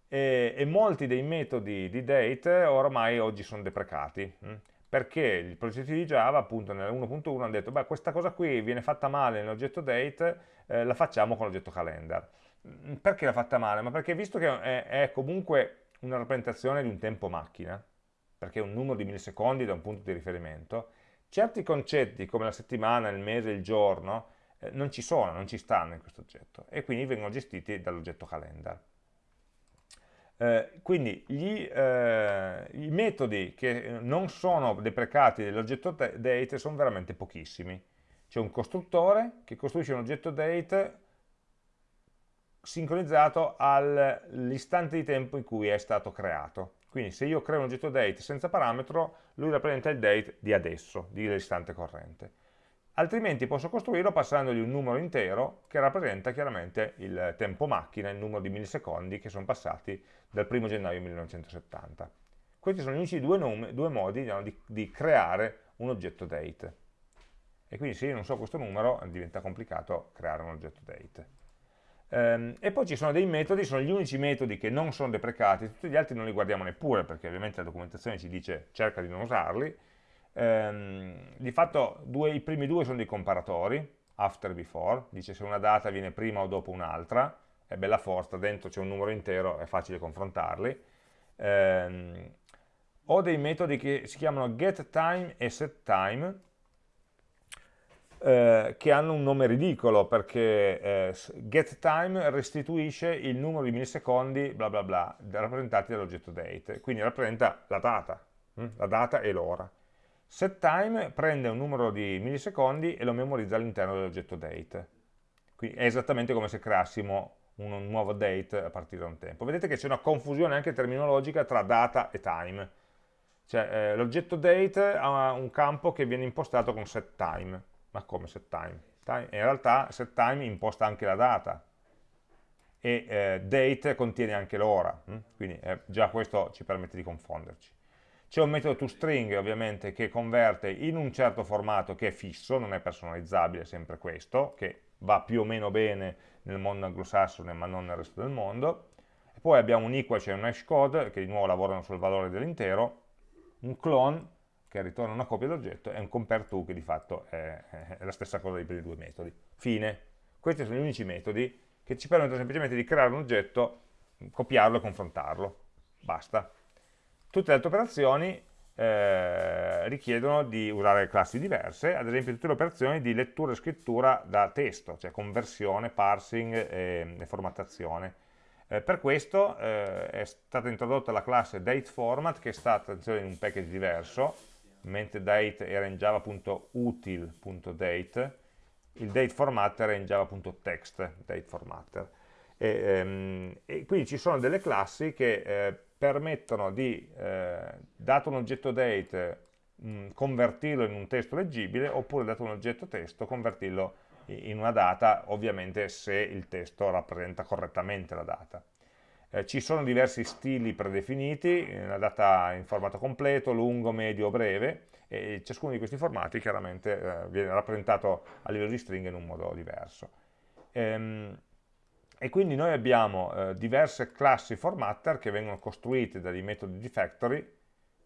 e, e molti dei metodi di date ormai oggi sono deprecati, hm? perché i progetti di Java, appunto nel 1.1, hanno detto, beh, questa cosa qui viene fatta male nell'oggetto date, eh, la facciamo con l'oggetto calendar. Mm, perché l'ha fatta male? Ma perché visto che è, è, comunque una rappresentazione di un tempo macchina, perché è un numero di millisecondi da un punto di riferimento, certi concetti come la settimana, il mese, il giorno, eh, non ci sono, non ci stanno in questo oggetto, e quindi vengono gestiti dall'oggetto calendar. Eh, quindi gli, eh, i metodi che non sono deprecati dell'oggetto date sono veramente pochissimi. C'è un costruttore che costruisce un oggetto date sincronizzato all'istante di tempo in cui è stato creato. Quindi se io creo un oggetto date senza parametro, lui rappresenta il date di adesso, dell'istante corrente altrimenti posso costruirlo passandogli un numero intero che rappresenta chiaramente il tempo macchina, il numero di millisecondi che sono passati dal 1 gennaio 1970. Questi sono gli unici due, nome, due modi diciamo, di, di, creare un oggetto date. E quindi se io non so questo numero diventa complicato creare un oggetto date. Ehm, e poi ci sono dei metodi, sono gli unici metodi che non sono deprecati, tutti gli altri non li guardiamo neppure perché ovviamente la documentazione ci dice cerca di non usarli, ehm, di fatto due, i primi due sono dei comparatori, after before, dice se una data viene prima o dopo un'altra, è bella forza, dentro c'è un numero intero, è facile confrontarli. Ehm, ho dei metodi che si chiamano getTime e setTime, eh, che hanno un nome ridicolo perché eh, getTime restituisce il numero di millisecondi bla bla bla rappresentati dall'oggetto date, quindi rappresenta la data, hm? la data e l'ora. SetTime prende un numero di millisecondi e lo memorizza all'interno dell'oggetto date. Quindi è esattamente come se creassimo un nuovo date a partire da un tempo. Vedete che c'è una confusione anche terminologica tra data e time. Cioè, eh, l'oggetto date ha un campo che viene impostato con setTime. Ma come setTime? In realtà setTime imposta anche la data e eh, date contiene anche l'ora, hm? quindi eh, già questo ci permette di confonderci. C'è un metodo toString ovviamente che converte in un certo formato che è fisso, non è personalizzabile, sempre questo, che va più o meno bene nel mondo anglosassone ma non nel resto del mondo. E poi abbiamo un equal, cioè un hash code, che di nuovo lavorano sul valore dell'intero, un clone, che ritorna una copia dell'oggetto, e un compare to, che di fatto è, è la stessa cosa dei primi due metodi. Fine. Questi sono gli unici metodi che ci permettono semplicemente di creare un oggetto, copiarlo e confrontarlo. Basta. Tutte le altre operazioni eh, richiedono di usare classi diverse, ad esempio tutte le operazioni di lettura e scrittura da testo, cioè conversione, parsing e, e formattazione. Eh, per questo eh, è stata introdotta la classe dateFormat che è stata in un package diverso, mentre date era in java.util.date, il dateFormatter è in java.text dateFormatter. E, ehm, e, quindi ci sono delle classi che eh, permettono di, eh, dato un oggetto date, mh, convertirlo in un testo leggibile, oppure dato un oggetto testo, convertirlo in una data, ovviamente se il testo rappresenta correttamente la data. Eh, ci sono diversi stili predefiniti, la data in formato completo, lungo, medio breve, e ciascuno di questi formati chiaramente eh, viene rappresentato a livello di stringhe in un modo diverso. Ehm, e quindi noi abbiamo eh, diverse classi formatter che vengono costruite dai metodi di factory,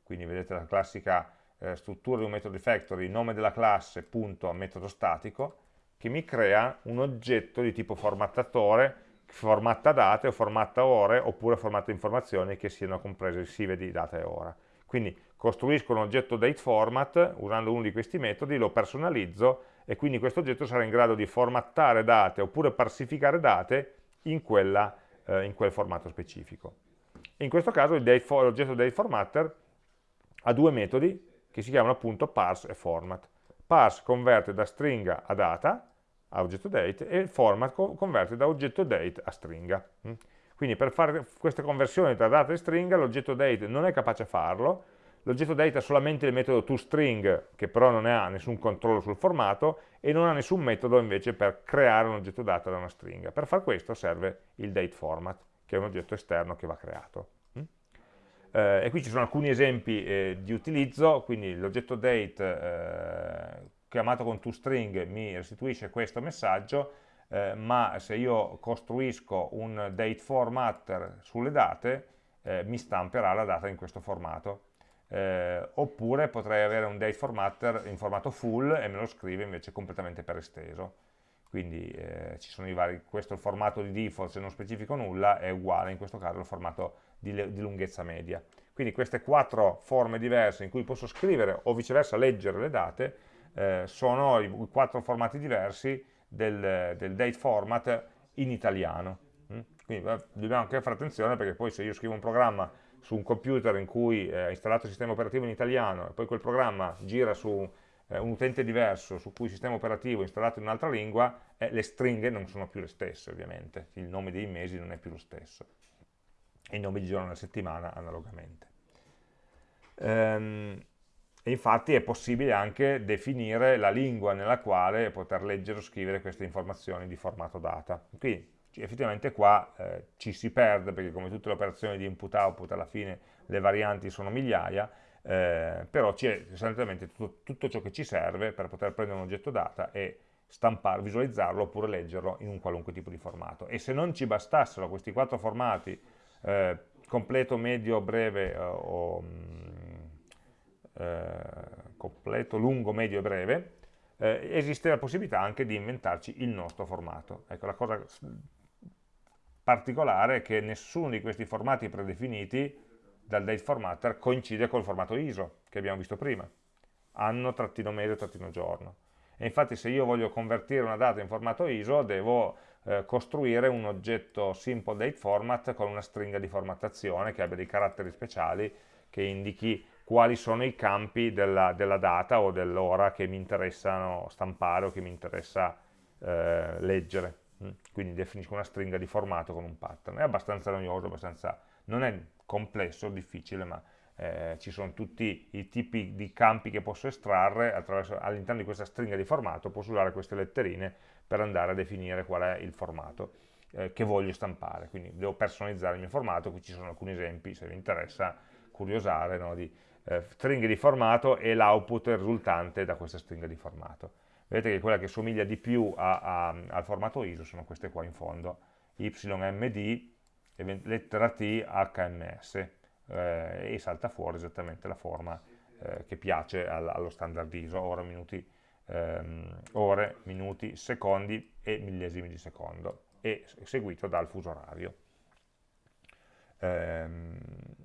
quindi vedete la classica eh, struttura di un metodo di factory, nome della classe, punto, metodo statico, che mi crea un oggetto di tipo formattatore, formatta date o formatta ore, oppure formatta informazioni che siano compresive di data e ora. Quindi costruisco un oggetto dateFormat usando uno di questi metodi, lo personalizzo e quindi questo oggetto sarà in grado di formattare date oppure parsificare date in, quella, eh, in quel formato specifico. In questo caso l'oggetto dateFormatter ha due metodi che si chiamano appunto parse e format. Parse converte da stringa a data, a oggetto date, e format converte da oggetto date a stringa. Quindi per fare queste conversioni tra data e stringa l'oggetto date non è capace a farlo, l'oggetto date ha solamente il metodo toString, che però non ha nessun controllo sul formato, e non ha nessun metodo invece per creare un oggetto data da una stringa. Per far questo serve il dateFormat, che è un oggetto esterno che va creato. Mm? Eh, e qui ci sono alcuni esempi eh, di utilizzo, quindi l'oggetto date eh, chiamato con toString mi restituisce questo messaggio, eh, ma se io costruisco un date formatter sulle date, eh, mi stamperà la data in questo formato. Eh, oppure potrei avere un date formatter in formato full e me lo scrive invece completamente per esteso. Quindi eh, ci sono i vari, questo è il formato di default, se non specifico nulla, è uguale in questo caso al formato di, di lunghezza media. Quindi queste quattro forme diverse in cui posso scrivere o viceversa leggere le date eh, sono i, i quattro formati diversi del, del date format in italiano. Mm? Quindi dobbiamo anche fare attenzione perché poi se io scrivo un programma su un computer in cui è installato il sistema operativo in italiano e poi quel programma gira su eh, un utente diverso su cui il sistema operativo è installato in un'altra lingua, eh, le stringhe non sono più le stesse ovviamente, il nome dei mesi non è più lo stesso, e i nomi di giorno della settimana analogamente. Ehm, e infatti è possibile anche definire la lingua nella quale poter leggere o scrivere queste informazioni di formato data. Qui effettivamente qua eh, ci si perde perché come tutte le operazioni di input-output alla fine le varianti sono migliaia, eh, però c'è sostanzialmente tutto, tutto, ciò che ci serve per poter prendere un oggetto data e stampare, visualizzarlo oppure leggerlo in un qualunque tipo di formato. E se non ci bastassero questi quattro formati, eh, completo, medio, breve eh, o mm, eh, completo, lungo, medio e breve, eh, esiste la possibilità anche di inventarci il nostro formato. Ecco, la cosa particolare è che nessuno di questi formati predefiniti dal date formatter coincide col formato ISO che abbiamo visto prima, anno, trattino mese, trattino giorno. E infatti se io voglio convertire una data in formato ISO devo eh, costruire un oggetto simple date format con una stringa di formattazione che abbia dei caratteri speciali che indichi quali sono i campi della, della data o dell'ora che mi interessano stampare o che mi interessa eh, leggere. Mm. Quindi definisco una stringa di formato con un pattern. È abbastanza noioso, abbastanza, non è complesso, difficile, ma eh, ci sono tutti i tipi di campi che posso estrarre all'interno di questa stringa di formato, posso usare queste letterine per andare a definire qual è il formato eh, che voglio stampare. Quindi devo personalizzare il mio formato, qui ci sono alcuni esempi, se vi interessa curiosare, no, di eh, stringhe di formato e l'output risultante da questa stringa di formato. Vedete che quella che somiglia di più a, a, al formato ISO sono queste qua in fondo, YMD, lettera T, HMS, eh, e salta fuori esattamente la forma eh, che piace al, allo standard ISO, ore, minuti, ehm, ore, minuti, secondi e millesimi di secondo, e seguito dal fuso orario. Ehm,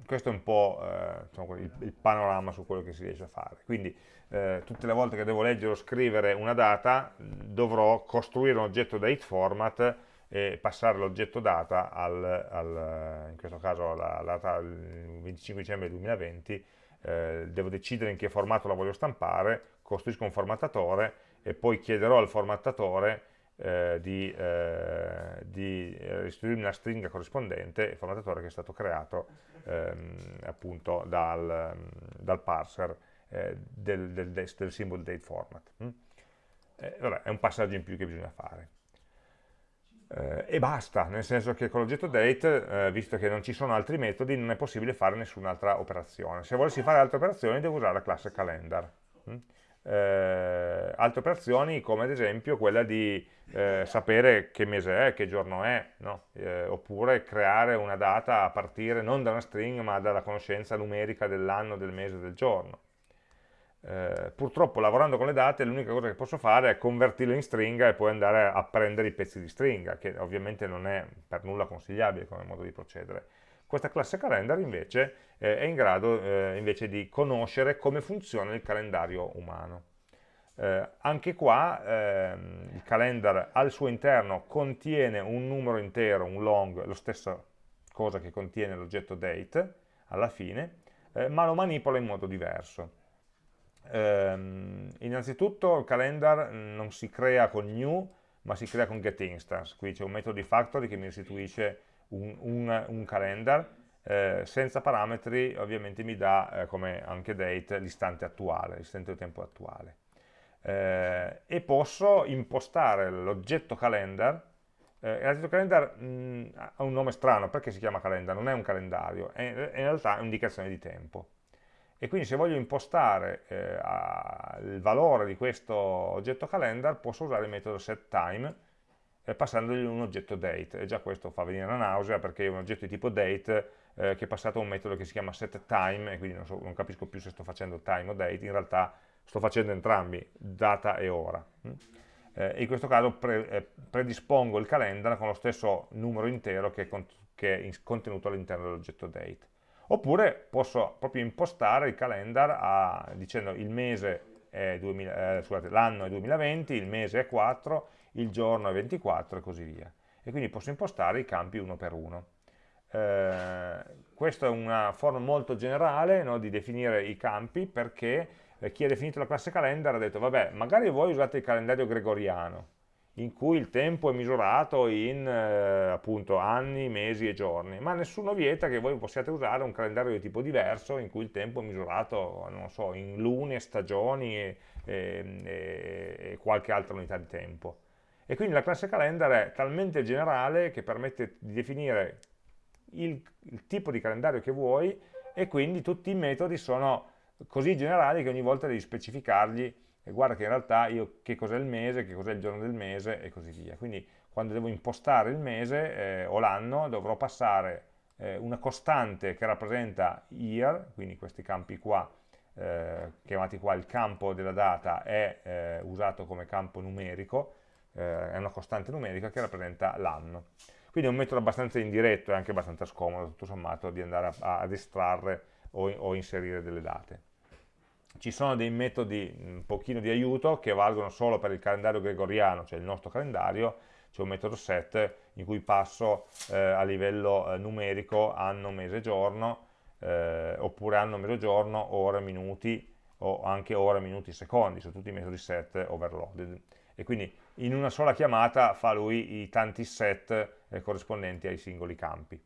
questo è un po' eh, insomma, il, il, panorama su quello che si riesce a fare. Quindi eh, tutte le volte che devo leggere o scrivere una data dovrò costruire un oggetto date format e passare l'oggetto data al, al, in questo caso alla, data il 25 dicembre 2020, eh, devo decidere in che formato la voglio stampare, costruisco un formattatore e poi chiederò al formattatore eh, di, eh, di restituirmi la stringa corrispondente, il formattatore che è stato creato ehm, appunto dal, dal parser eh, del, del, del, symbol date format. Mm? Eh, vabbè, è un passaggio in più che bisogna fare. Eh, e basta, nel senso che con l'oggetto date, eh, visto che non ci sono altri metodi, non è possibile fare nessun'altra operazione. Se volessi fare altre operazioni devo usare la classe calendar. Mm? Eh, altre operazioni come ad esempio quella di eh, sapere che mese è, che giorno è, no? eh, oppure creare una data a partire non da una string ma dalla conoscenza numerica dell'anno, del mese, del giorno. Eh, purtroppo lavorando con le date l'unica cosa che posso fare è convertirle in stringa e poi andare a prendere i pezzi di stringa, che ovviamente non è per nulla consigliabile come modo di procedere. Questa classe calendar invece eh, è in grado eh, invece di conoscere come funziona il calendario umano. Eh, anche qua ehm, il calendar al suo interno contiene un numero intero, un long, lo stesso cosa che contiene l'oggetto date alla fine, eh, ma lo manipola in modo diverso. Ehm, innanzitutto il calendar non si crea con new, ma si crea con getInstance, qui c'è un metodo di factory che mi restituisce un, un, un calendar eh, senza parametri ovviamente mi dà eh, come anche date l'istante attuale, l'istante di tempo attuale. Eh, e posso impostare l'oggetto calendar, eh, l'oggetto calendar mh, mm, ha un nome strano, perché si chiama calendar? Non è un calendario, è, in realtà è un'indicazione di tempo. E quindi se voglio impostare eh, il valore di questo oggetto calendar posso usare il metodo setTime passandogli un oggetto date e già questo fa venire la nausea perché è un oggetto di tipo date eh, che è passato a un metodo che si chiama setTime e quindi non, so, non, capisco più se sto facendo time o date, in realtà sto facendo entrambi, data e ora. Mm? Eh, in questo caso pre, eh, predispongo il calendar con lo stesso numero intero che, che è contenuto all'interno dell'oggetto date. Oppure posso proprio impostare il calendar a, dicendo è eh, l'anno è 2020, il mese è 4, il giorno è 24 e così via. E quindi posso impostare i campi uno per uno. Eh, questa è una forma molto generale no, di definire i campi perché eh, chi ha definito la classe calendar ha detto vabbè magari voi usate il calendario gregoriano in cui il tempo è misurato in eh, appunto anni, mesi e giorni, ma nessuno vieta che voi possiate usare un calendario di tipo diverso in cui il tempo è misurato, non so, in lune, stagioni e, e, e qualche altra unità di tempo. E quindi la classe calendar è talmente generale che permette di definire il, il tipo di calendario che vuoi e quindi tutti i metodi sono così generali che ogni volta devi specificargli e guarda che in realtà io che cos'è il mese, che cos'è il giorno del mese e così via. Quindi quando devo impostare il mese eh, o l'anno dovrò passare eh, una costante che rappresenta year, quindi questi campi qua, eh, chiamati qua il campo della data, è eh, usato come campo numerico, eh, è una costante numerica che rappresenta l'anno. Quindi è un metodo abbastanza indiretto e anche abbastanza scomodo, tutto sommato, di andare a, ad estrarre o, o inserire delle date ci sono dei metodi un pochino di aiuto che valgono solo per il calendario gregoriano, cioè il nostro calendario, c'è un metodo set in cui passo eh, a livello eh, numerico anno, mese, giorno, eh, oppure anno, mese, giorno, ore, minuti, o anche ore, minuti, secondi, sono tutti i metodi set overloaded. E quindi in una sola chiamata fa lui i tanti set eh, corrispondenti ai singoli campi.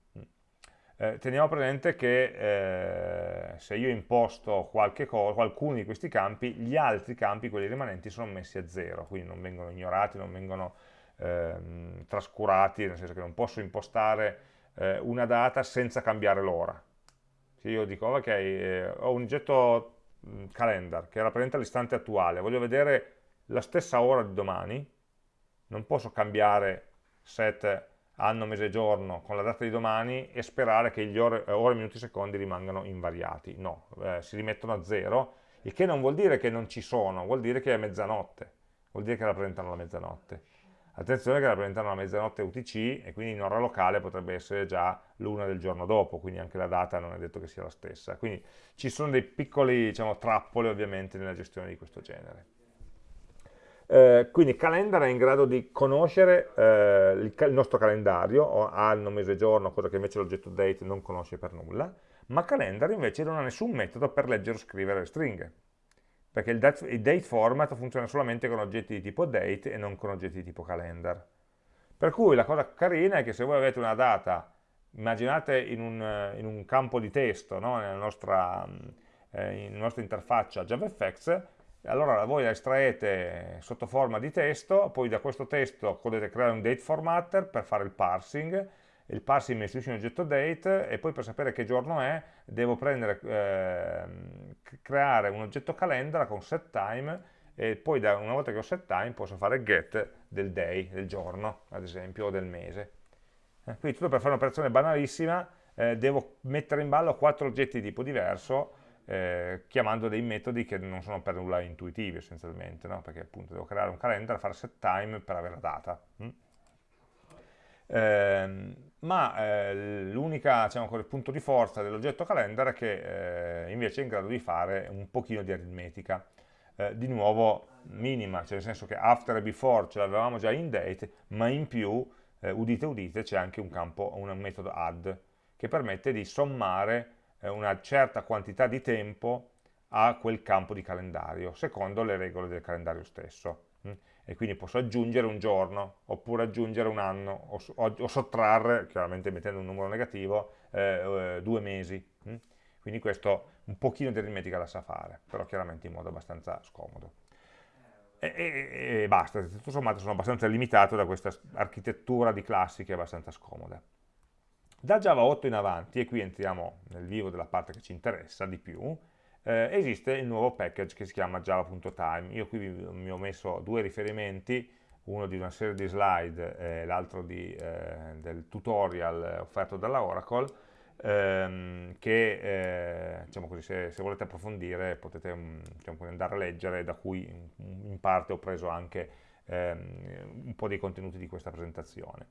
Eh, teniamo presente che eh, se io imposto qualcuno di questi campi, gli altri campi, quelli rimanenti, sono messi a zero, quindi non vengono ignorati, non vengono ehm, trascurati, nel senso che non posso impostare eh, una data senza cambiare l'ora. Se io dico, ok, eh, ho un oggetto mm, calendar che rappresenta l'istante attuale, voglio vedere la stessa ora di domani, non posso cambiare set anno, mese, giorno con la data di domani e sperare che gli ore, ore minuti, secondi rimangano invariati. No, eh, si rimettono a zero, il che non vuol dire che non ci sono, vuol dire che è mezzanotte, vuol dire che rappresentano la mezzanotte. Attenzione che rappresentano la mezzanotte UTC e quindi in ora locale potrebbe essere già l'una del giorno dopo, quindi anche la data non è detto che sia la stessa. Quindi ci sono dei piccoli diciamo, trappole ovviamente nella gestione di questo genere. Eh, quindi Calendar è in grado di conoscere eh, il, il, nostro calendario, anno, mese, giorno, cosa che invece l'oggetto date non conosce per nulla, ma Calendar invece non ha nessun metodo per leggere o scrivere le stringhe, perché il date, il date format funziona solamente con oggetti di tipo date e non con oggetti di tipo calendar. Per cui la cosa carina è che se voi avete una data, immaginate in un, in un campo di testo, no? nella, nostra, eh, nella nostra interfaccia JavaFX, allora voi la estraete sotto forma di testo, poi da questo testo potete creare un date formatter per fare il parsing, il parsing mi istituisce un oggetto date e poi per sapere che giorno è devo prendere, eh, creare un oggetto calendar con setTime e poi da, una volta che ho setTime posso fare get del day, del giorno ad esempio o del mese. Eh, quindi tutto per fare un'operazione banalissima eh, devo mettere in ballo quattro oggetti di tipo diverso eh, chiamando dei metodi che non sono per nulla intuitivi essenzialmente, no? perché appunto devo creare un calendar, fare set time per avere la data. Mm? Eh, ma eh, l'unica diciamo, punto di forza dell'oggetto calendar è che eh, invece è in grado di fare un pochino di aritmetica, eh, di nuovo minima, cioè nel senso che after e before ce l'avevamo già in date, ma in più, udite udite, c'è anche un campo, un metodo add, che permette di sommare una certa quantità di tempo a quel campo di calendario, secondo le regole del calendario stesso. Mm? e quindi posso aggiungere un giorno, oppure aggiungere un anno, o, o, o sottrarre, chiaramente mettendo un numero negativo, eh, eh, due mesi. Hm? Quindi questo un pochino di aritmetica la sa fare, però chiaramente in modo abbastanza scomodo. E, e, e basta, tutto sommato sono abbastanza limitato da questa architettura di classi che è abbastanza scomoda. Da Java 8 in avanti, e qui entriamo nel vivo della parte che ci interessa di più, eh, esiste il nuovo package che si chiama java.time. Io qui mi, ho messo due riferimenti, uno di una serie di slide e eh, l'altro eh, del tutorial offerto dalla Oracle, ehm, che eh, diciamo così, se, se, volete approfondire potete mm, diciamo, andare a leggere, da cui in, parte ho preso anche ehm, un po' dei contenuti di questa presentazione.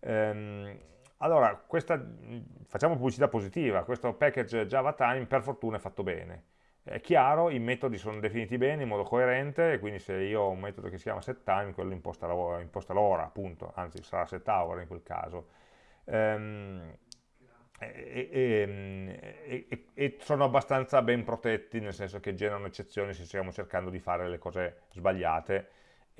Ehm, allora, questa, facciamo pubblicità positiva, questo package Java Time per fortuna è fatto bene. È chiaro, i metodi sono definiti bene in modo coerente, quindi se io ho un metodo che si chiama setTime, quello imposta l'ora, appunto, anzi sarà setHour in quel caso. Ehm, e, e, e, e, sono abbastanza ben protetti, nel senso che generano eccezioni se stiamo cercando di fare le cose sbagliate,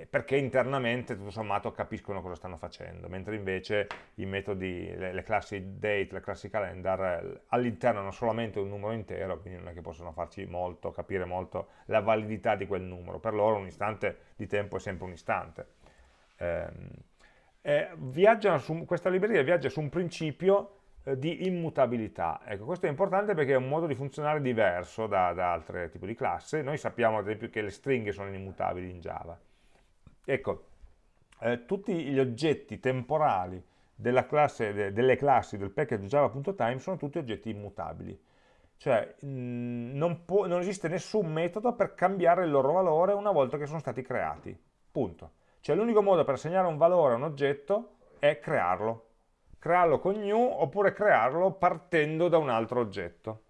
perché internamente tutto sommato capiscono cosa stanno facendo, mentre invece i metodi, le, le classi date, le classi calendar all'interno hanno solamente un numero intero, quindi non è che possono farci molto, capire molto la validità di quel numero, per loro un istante di tempo è sempre un istante. Eh, eh, su, questa libreria viaggia su un principio eh, di immutabilità. Ecco, questo è importante perché è un modo di funzionare diverso da, da altri tipi di classe. Noi sappiamo ad esempio che le stringhe sono immutabili in Java Ecco, eh, tutti gli oggetti temporali classe, de, delle classi del package java.time sono tutti oggetti immutabili. Cioè mh, non, può, non esiste nessun metodo per cambiare il loro valore una volta che sono stati creati. Punto. Cioè l'unico modo per assegnare un valore a un oggetto è crearlo. Crearlo con new oppure crearlo partendo da un altro oggetto.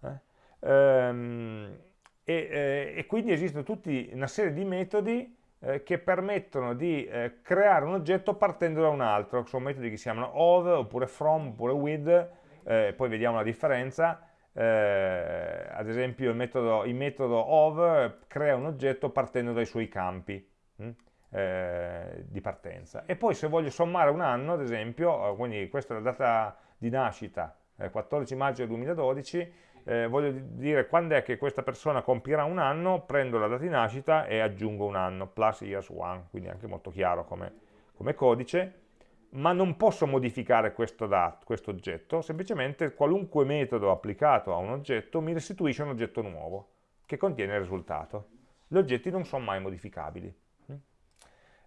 Eh? Ehm, e, eh, e, quindi esistono tutta una serie di metodi eh, che permettono di eh, creare un oggetto partendo da un altro, sono metodi che si chiamano of, oppure from, oppure with, eh, poi vediamo la differenza, eh, ad esempio il metodo, il metodo, of crea un oggetto partendo dai suoi campi hm, di partenza. E poi se voglio sommare un anno, ad esempio, quindi questa è la data di nascita, 14 maggio 2012, eh, voglio dire quando è che questa persona compirà un anno, prendo la data di nascita e aggiungo un anno, plus years one, quindi anche molto chiaro come, come codice, ma non posso modificare questo, dat, questo oggetto, semplicemente qualunque metodo applicato a un oggetto mi restituisce un oggetto nuovo che contiene il risultato. Gli oggetti non sono mai modificabili.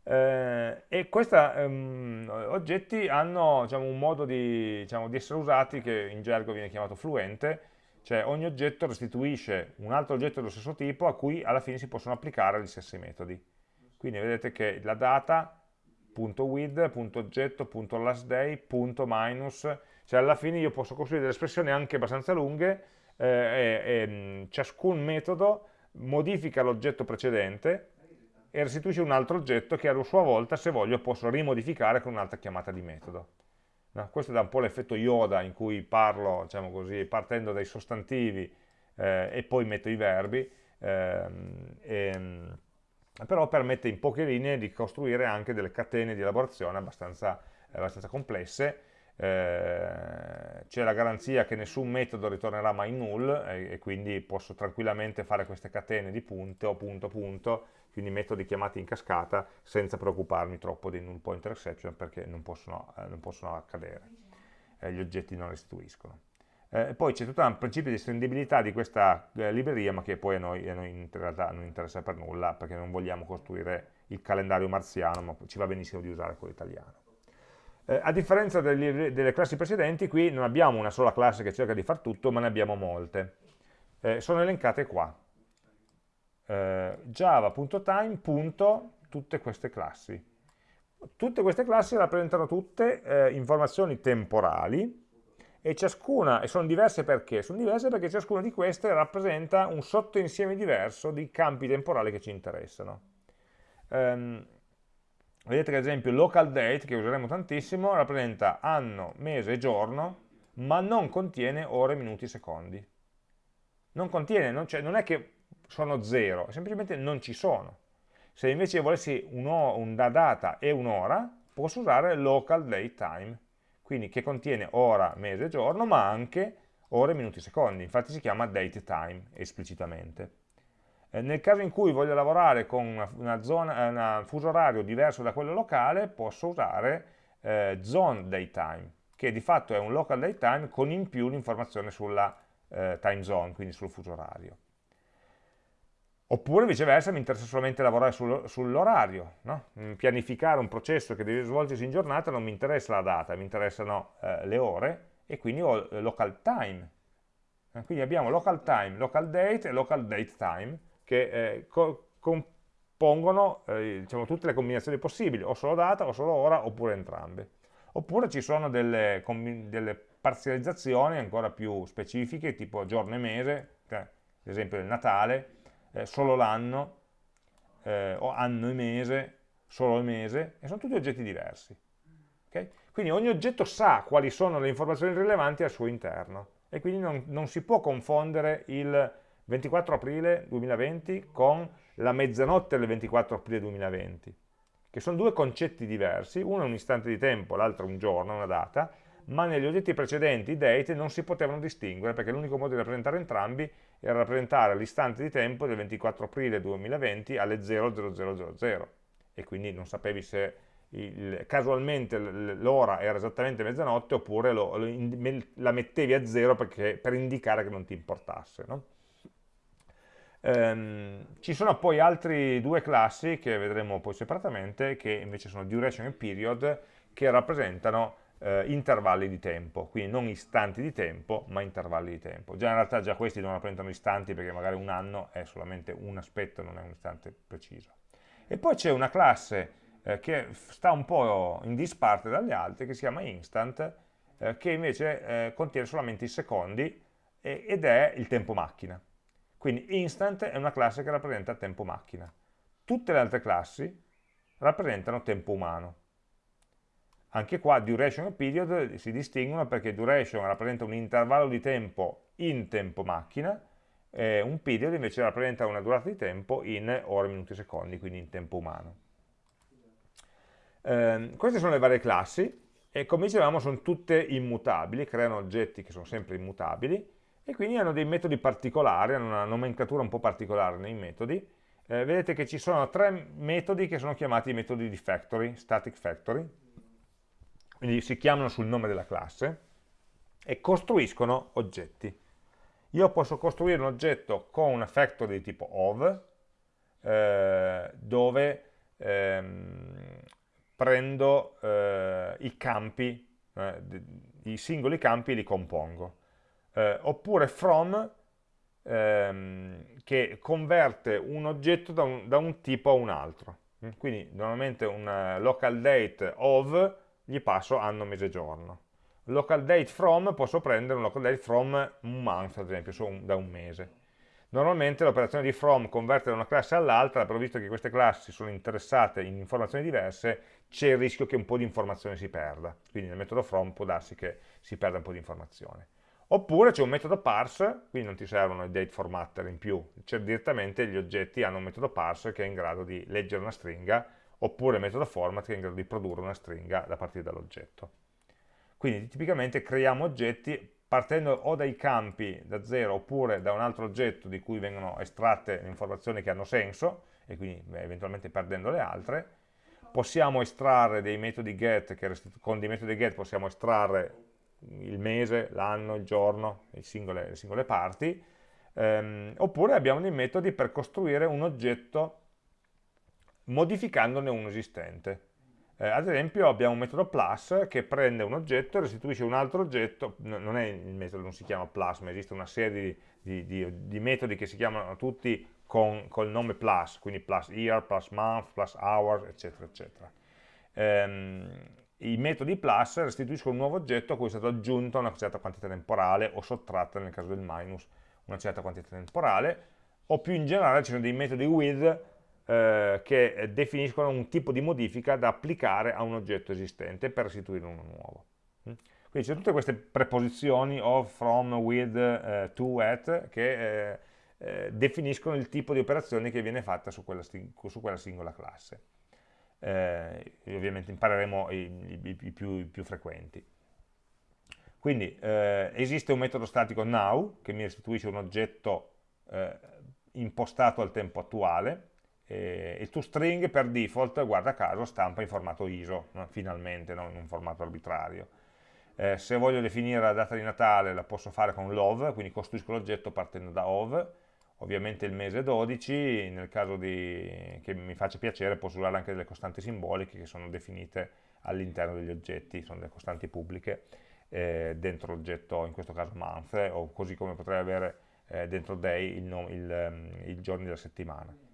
Eh, e questi um, oggetti hanno diciamo, un modo di, diciamo, di essere usati che in gergo viene chiamato fluente, cioè ogni oggetto restituisce un altro oggetto dello stesso tipo a cui alla fine si possono applicare gli stessi metodi. Quindi vedete che la data.with.oggetto.lastday, punto minus, cioè alla fine io posso costruire delle espressioni anche abbastanza lunghe eh, e, e mm, ciascun metodo modifica l'oggetto precedente e restituisce un altro oggetto che a sua volta, se voglio, posso rimodificare con un'altra chiamata di metodo. No? Questo dà un po' l'effetto Yoda in cui parlo, diciamo così, partendo dai sostantivi eh, e poi metto i verbi, ehm, e, però permette in poche linee di costruire anche delle catene di elaborazione abbastanza, abbastanza complesse, eh, c'è la garanzia che nessun metodo ritornerà mai null e, e, quindi posso tranquillamente fare queste catene di punto, punto, punto, quindi metodi chiamati in cascata senza preoccuparmi troppo dei null pointer exception perché non possono, eh, non possono accadere, eh, gli oggetti non restituiscono. Eh, poi c'è tutto un principio di estendibilità di questa eh, libreria ma che poi a noi, a noi, in realtà non interessa per nulla perché non vogliamo costruire il calendario marziano ma ci va benissimo di usare quello italiano. Eh, a differenza delle, delle, classi precedenti, qui non abbiamo una sola classe che cerca di far tutto, ma ne abbiamo molte. Eh, sono elencate qua. Eh, java.time. tutte queste classi. Tutte queste classi rappresentano tutte eh, informazioni temporali e ciascuna, e sono diverse perché? Sono diverse perché ciascuna di queste rappresenta un sottoinsieme diverso di campi temporali che ci interessano. Um, Vedete che ad esempio local date, che useremo tantissimo, rappresenta anno, mese e giorno, ma non contiene ore, minuti secondi. Non contiene, non, cioè, non è che sono zero, semplicemente non ci sono. Se invece volessi una data e un'ora, posso usare local date time, quindi che contiene ora, mese giorno, ma anche ore, minuti secondi, infatti si chiama date time esplicitamente. Eh, nel caso in cui voglio lavorare con zona, eh, un fuso orario diverso da quello locale, posso usare eh, zone daytime, che di fatto è un local daytime con in più l'informazione sulla eh, time zone, quindi sul fuso orario. Oppure viceversa mi interessa solamente lavorare sul, sull'orario, no? Mm, pianificare un processo che deve svolgersi in giornata non mi interessa la data, mi interessano eh, le ore e quindi ho local time. Quindi abbiamo local time, local date e local date time che eh, co compongono eh, diciamo, tutte le combinazioni possibili, o solo data, o solo ora, oppure entrambe. Oppure ci sono delle, delle parzializzazioni ancora più specifiche, tipo giorno e mese, ad esempio il Natale, eh, solo l'anno, eh, o anno e mese, solo il mese, e sono tutti oggetti diversi. Okay? Quindi ogni oggetto sa quali sono le informazioni rilevanti al suo interno, e quindi non, non si può confondere il 24 aprile 2020 con la mezzanotte del 24 aprile 2020, che sono due concetti diversi, uno è un istante di tempo, l'altro un giorno, una data, ma negli oggetti precedenti, i date, non si potevano distinguere perché l'unico modo di rappresentare entrambi era rappresentare l'istante di tempo del 24 aprile 2020 alle 00000 e quindi non sapevi se il, casualmente l'ora era esattamente mezzanotte oppure lo, lo, la mettevi a zero perché, per indicare che non ti importasse. No? Um, ci sono poi altre due classi che vedremo poi separatamente che invece sono duration e period che rappresentano uh, intervalli di tempo, quindi non istanti di tempo ma intervalli di tempo. Già in realtà già questi non rappresentano istanti perché magari un anno è solamente un aspetto, non è un istante preciso. E poi c'è una classe uh, che sta un po' in disparte dalle altre che si chiama instant uh, che invece contiene solamente i secondi e, ed è il tempo macchina quindi instant è una classe che rappresenta tempo macchina. Tutte le altre classi rappresentano tempo umano. Anche qua duration e period si distinguono perché duration rappresenta un intervallo di tempo in tempo macchina, e un period invece rappresenta una durata di tempo in ore, minuti e secondi, quindi in tempo umano. Eh, queste sono le varie classi e come dicevamo sono tutte immutabili, creano oggetti che sono sempre immutabili e quindi hanno dei metodi particolari, hanno una nomenclatura un po' particolare nei metodi. Eh, vedete che ci sono tre metodi che sono chiamati metodi di factory, static factory, quindi si chiamano sul nome della classe, e costruiscono oggetti. Io posso costruire un oggetto con una factory di tipo of, eh, dove ehm, prendo eh, i campi, eh, i singoli campi e li compongo eh, oppure from ehm, che converte un oggetto da un, da un, tipo a un altro. Quindi normalmente un local date of gli passo anno, mese, giorno. Local date from posso prendere un local date from un month, ad esempio, so un, da un mese. Normalmente l'operazione di from converte da una classe all'altra, però visto che queste classi sono interessate in informazioni diverse, c'è il rischio che un po' di informazione si perda. Quindi nel metodo from può darsi che si perda un po' di informazione. Oppure c'è un metodo parse, quindi non ti servono i date formatter in più, cioè direttamente gli oggetti hanno un metodo parse che è in grado di leggere una stringa, oppure metodo format che è in grado di produrre una stringa da partire dall'oggetto. Quindi tipicamente creiamo oggetti partendo o dai campi da zero oppure da un altro oggetto di cui vengono estratte le informazioni che hanno senso e quindi beh, eventualmente perdendo le altre, possiamo estrarre dei metodi get, che con dei metodi get possiamo estrarre il mese, l'anno, il giorno, singole, le singole parti, ehm, oppure abbiamo dei metodi per costruire un oggetto modificandone uno esistente. Eh, ad esempio abbiamo un metodo plus che prende un oggetto e restituisce un altro oggetto, non è il metodo, non si chiama plus, ma esiste una serie di, di, di, di metodi che si chiamano tutti con, col nome plus, quindi plus year, plus month, plus hour, eccetera, eccetera. Ehm, i metodi plus restituiscono un nuovo oggetto a cui è stata aggiunta una certa quantità temporale o sottratta nel caso del minus una certa quantità temporale o più in generale ci sono dei metodi with eh, che definiscono un tipo di modifica da applicare a un oggetto esistente per restituire uno nuovo. Mm? Quindi sono tutte queste preposizioni of, from, with, eh, to, at che eh, eh, definiscono il tipo di operazione che viene fatta su quella, su quella singola classe. Eh, ovviamente impareremo i, i, i, più, i, più, frequenti. Quindi eh, esiste un metodo statico now che mi restituisce un oggetto eh, impostato al tempo attuale, e il toString per default, guarda caso, stampa in formato ISO, no? finalmente, non in un formato arbitrario. Eh, se voglio definire la data di Natale la posso fare con love, quindi costruisco l'oggetto partendo da ov, ovviamente il mese 12, nel caso di, che mi faccia piacere posso usare anche delle costanti simboliche che sono definite all'interno degli oggetti, sono delle costanti pubbliche eh, dentro l'oggetto, in questo caso month, o così come potrei avere eh, dentro day ehm, i giorni della settimana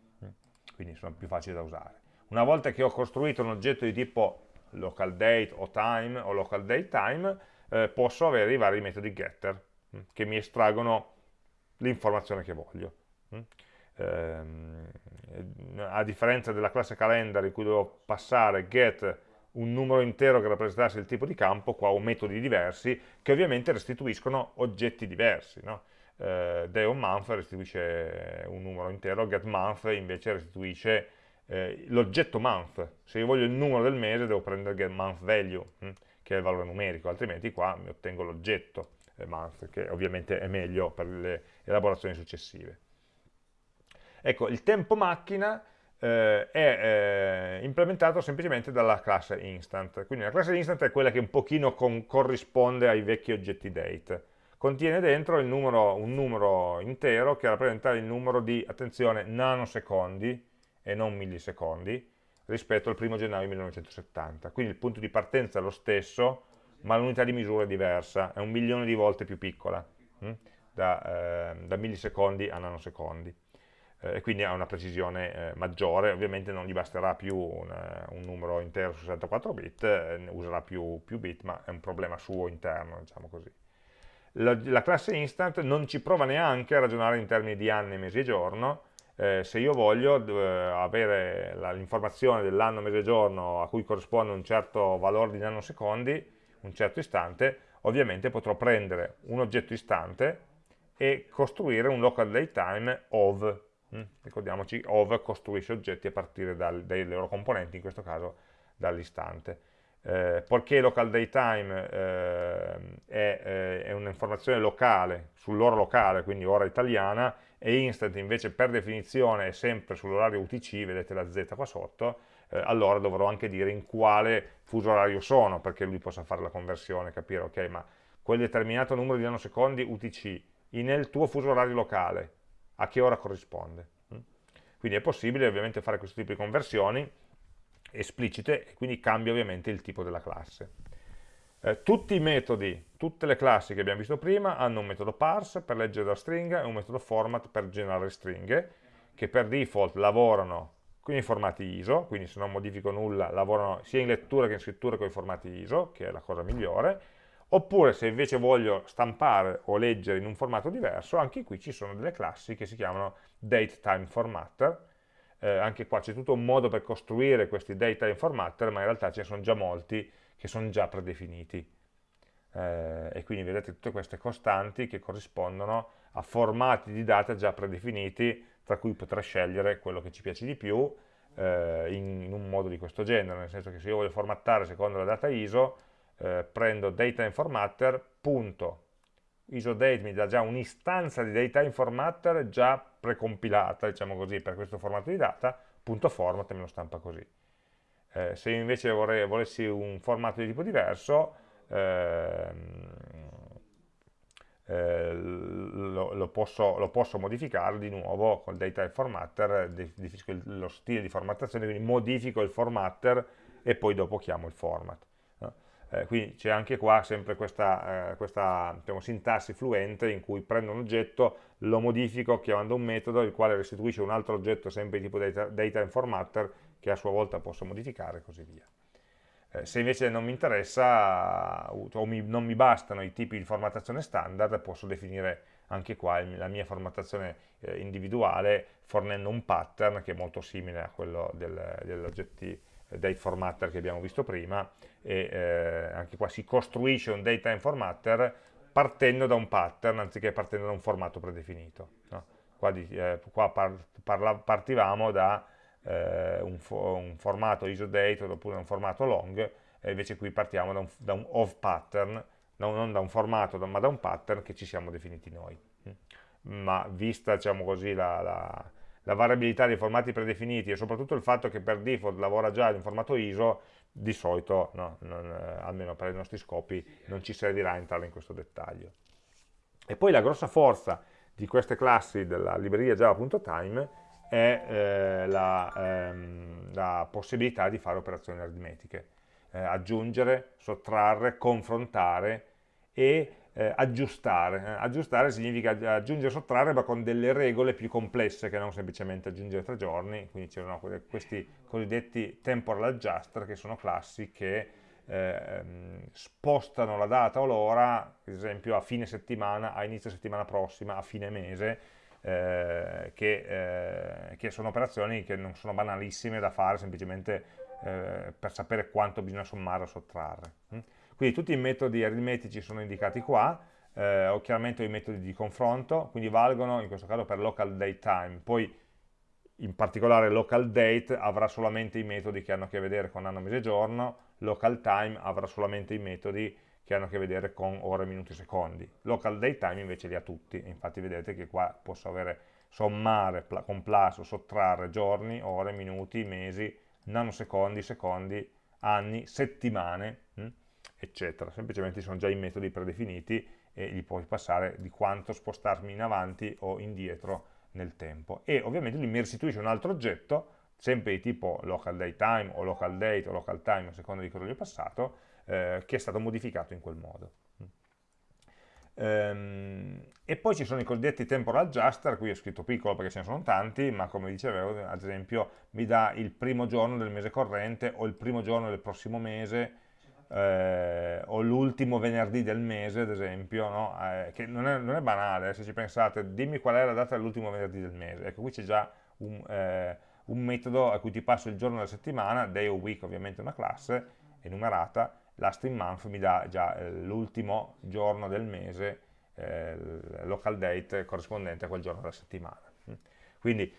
quindi sono più facili da usare. Una volta che ho costruito un oggetto di tipo local date o time o local date time, eh, posso avere i vari metodi getter mm, che mi estraggono l'informazione che voglio. Mh. Mm. Ehm, a differenza della classe calendar in cui devo passare get un numero intero che rappresentasse il tipo di campo, qua ho metodi diversi che ovviamente restituiscono oggetti diversi. No? Eh, day on month restituisce un numero intero, get month invece restituisce eh, l'oggetto month. Se io voglio il numero del mese devo prendere get month value, hm, che è il valore numerico, altrimenti qua mi ottengo l'oggetto eh, month, che ovviamente è meglio per le elaborazioni successive. Ecco, il tempo macchina eh, è eh, implementato semplicemente dalla classe instant. Quindi la classe instant è quella che un pochino corrisponde ai vecchi oggetti date contiene dentro numero, un numero intero che rappresenta il numero di, attenzione, nanosecondi e non millisecondi rispetto al 1 gennaio 1970. Quindi il punto di partenza è lo stesso, ma l'unità di misura è diversa, è un milione di volte più piccola, hm? da, eh, da, millisecondi a nanosecondi. Eh, e quindi ha una precisione eh, maggiore, ovviamente non gli basterà più un, un numero intero su 64 bit, eh, userà più, più bit, ma è un problema suo interno, diciamo così la, la, classe instant non ci prova neanche a ragionare in termini di anni, mesi e giorno, eh, se io voglio eh, avere l'informazione dell'anno, mese e giorno a cui corrisponde un certo valore di nanosecondi, un certo istante, ovviamente potrò prendere un oggetto istante e costruire un local datetime of. Mm? Ricordiamoci, of costruisce oggetti a partire dal, dai loro componenti, in questo caso dall'istante eh, poiché local daytime eh, è, eh, è un'informazione locale, sull'ora locale, quindi ora italiana, e instant invece per definizione è sempre sull'orario UTC, vedete la Z qua sotto, eh, allora dovrò anche dire in quale fuso orario sono, perché lui possa fare la conversione, capire, ok, ma quel determinato numero di nanosecondi UTC nel tuo fuso orario locale, a che ora corrisponde? Mm? Quindi è possibile ovviamente fare questo tipo di conversioni, esplicite e quindi cambia ovviamente il tipo della classe. Eh, tutti i metodi, tutte le classi che abbiamo visto prima hanno un metodo parse per leggere la stringa e un metodo format per generare stringhe che per default lavorano con i formati ISO, quindi se non modifico nulla lavorano sia in lettura che in scrittura con i formati ISO, che è la cosa migliore, oppure se invece voglio stampare o leggere in un formato diverso, anche qui ci sono delle classi che si chiamano DateTimeFormatter, eh, anche qua c'è tutto un modo per costruire questi data informatter, ma in realtà ce ne sono già molti che sono già predefiniti. Eh, e quindi vedete tutte queste costanti che corrispondono a formati di data già predefiniti, tra cui potrei scegliere quello che ci piace di più eh, in, in, un modo di questo genere, nel senso che se io voglio formattare secondo la data ISO, eh, prendo data informatter, punto, isodate mi dà già un'istanza di data informatter già precompilata, diciamo così, per questo formato di data, punto format me lo stampa così. Eh, se invece vorrei, volessi un formato di tipo diverso, ehm, eh, lo, lo, posso, lo, posso, modificare di nuovo col data formatter, definisco lo stile di formattazione, quindi modifico il formatter e poi dopo chiamo il format eh, quindi c'è anche qua sempre questa, eh, questa diciamo, sintassi fluente in cui prendo un oggetto, lo modifico chiamando un metodo, il quale restituisce un altro oggetto sempre di tipo data, data informatter che a sua volta posso modificare e così via. Eh, se invece non mi interessa o mi, non mi bastano i tipi di formattazione standard, posso definire anche qua la mia formattazione eh, individuale fornendo un pattern che è molto simile a quello del, degli oggetti date formatter che abbiamo visto prima e eh, anche qua si costruisce un datetime formatter partendo da un pattern anziché partendo da un formato predefinito. No? qua, di, eh, qua par, parla, partivamo da eh, un, fo un, formato isodate oppure un formato long, e invece qui partiamo da un, da un of pattern, no, non da un formato ma da un pattern che ci siamo definiti noi. Ma vista diciamo così, la, la, la variabilità dei formati predefiniti e soprattutto il fatto che per default lavora già in formato ISO, di solito, no, non, eh, almeno per i nostri scopi, non ci servirà entrare in questo dettaglio. E poi la grossa forza di queste classi della libreria java.time è eh, la, ehm, la, possibilità di fare operazioni aritmetiche, eh, aggiungere, sottrarre, confrontare e eh, aggiustare. Eh, aggiustare significa aggiungere e sottrarre ma con delle regole più complesse che non semplicemente aggiungere tre giorni, quindi c'erano questi cosiddetti temporal adjuster che sono classi che eh, spostano la data o l'ora, ad esempio a fine settimana, a inizio settimana prossima, a fine mese, eh, che, eh, che, sono operazioni che non sono banalissime da fare semplicemente eh, per sapere quanto bisogna sommare o sottrarre. Quindi tutti i metodi aritmetici sono indicati qua, eh, ho chiaramente i metodi di confronto, quindi valgono in questo caso per local date time, poi in particolare local date avrà solamente i metodi che hanno a che vedere con anno, mese, giorno, local time avrà solamente i metodi che hanno a che vedere con ore, minuti, secondi. Local date time invece li ha tutti, infatti vedete che qua posso avere sommare con plus sottrarre giorni, ore, minuti, mesi, nanosecondi, secondi, anni, settimane, eccetera. Semplicemente sono già i metodi predefiniti e gli puoi passare di quanto spostarmi in avanti o indietro nel tempo. E ovviamente lui mi restituisce un altro oggetto, sempre di tipo local date time o local date o local time, a seconda di cosa gli ho passato, eh, che è stato modificato in quel modo. Ehm, e poi ci sono i cosiddetti temporal adjuster, qui ho scritto piccolo perché ce ne sono tanti, ma come dicevo, ad esempio, mi dà il primo giorno del mese corrente o il primo giorno del prossimo mese, eh, o l'ultimo venerdì del mese, ad esempio, no? eh, che non è, non è, banale, eh, se ci pensate, dimmi qual è la data dell'ultimo venerdì del mese, ecco qui c'è già un, eh, un, metodo a cui ti passo il giorno della settimana, day o week ovviamente una classe, enumerata, last in month mi dà già eh, l'ultimo giorno del mese, local date corrispondente a quel giorno della settimana. Quindi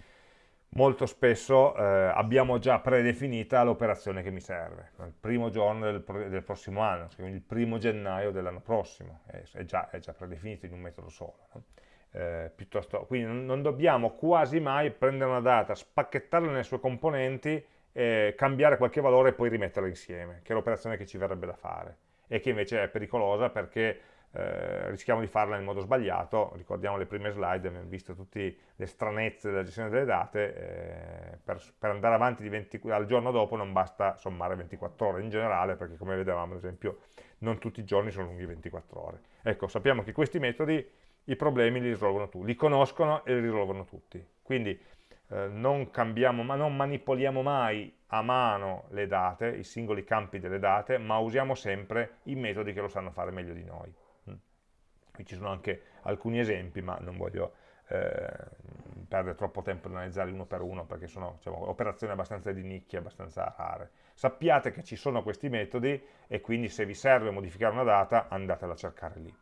molto spesso eh, abbiamo già predefinita l'operazione che mi serve, il primo giorno del, del prossimo anno, quindi il primo gennaio dell'anno prossimo, è, è, già, è, già, predefinito in un metodo solo. No? Eh, quindi non, non, dobbiamo quasi mai prendere una data, spacchettarla nelle sue componenti, eh, cambiare qualche valore e poi rimetterla insieme, che è l'operazione che ci verrebbe da fare, e che invece è pericolosa perché eh, rischiamo di farla in modo sbagliato, ricordiamo le prime slide, abbiamo visto tutte le stranezze della gestione delle date, eh, per, per, andare avanti 20, al giorno dopo non basta sommare 24 ore in generale, perché come vedevamo ad esempio non tutti i giorni sono lunghi 24 ore. Ecco, sappiamo che questi metodi i problemi li risolvono tutti, li conoscono e li risolvono tutti, quindi eh, non cambiamo, ma non manipoliamo mai a mano le date, i singoli campi delle date, ma usiamo sempre i metodi che lo sanno fare meglio di noi. Qui ci sono anche alcuni esempi, ma non voglio eh, perdere troppo tempo ad analizzarli uno per uno, perché sono diciamo, operazioni abbastanza di nicchia, abbastanza rare. Sappiate che ci sono questi metodi e quindi se vi serve modificare una data, andatela a cercare lì.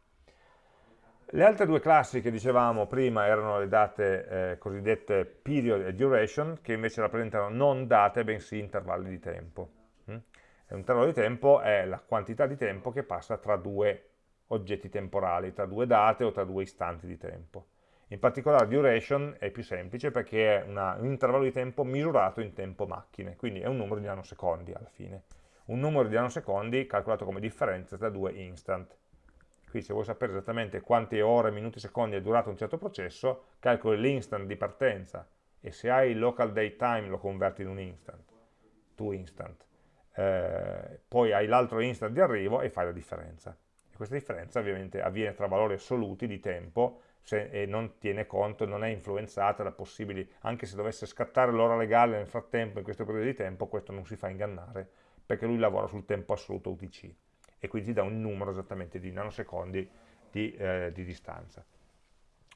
Le altre due classi che dicevamo prima erano le date eh, cosiddette period e duration, che invece rappresentano non date, bensì intervalli di tempo. Mm? Un intervallo di tempo è la quantità di tempo che passa tra due oggetti temporali, tra due date o tra due istanti di tempo. In particolare duration è più semplice perché è una, un intervallo di tempo misurato in tempo macchine, quindi è un numero di nanosecondi alla fine. Un numero di nanosecondi calcolato come differenza tra due instant. Qui se vuoi sapere esattamente quante ore, minuti, secondi è durato un certo processo, calcoli l'instant di partenza e se hai il local date time lo converti in un instant, tu instant. Eh, poi hai l'altro instant di arrivo e fai la differenza. E questa differenza ovviamente avviene tra valori assoluti di tempo se, e non tiene conto, non è influenzata da possibili, anche se dovesse scattare l'ora legale nel frattempo, in questo periodo di tempo, questo non si fa ingannare, perché lui lavora sul tempo assoluto UTC e quindi dà un numero esattamente di nanosecondi di, eh, di distanza.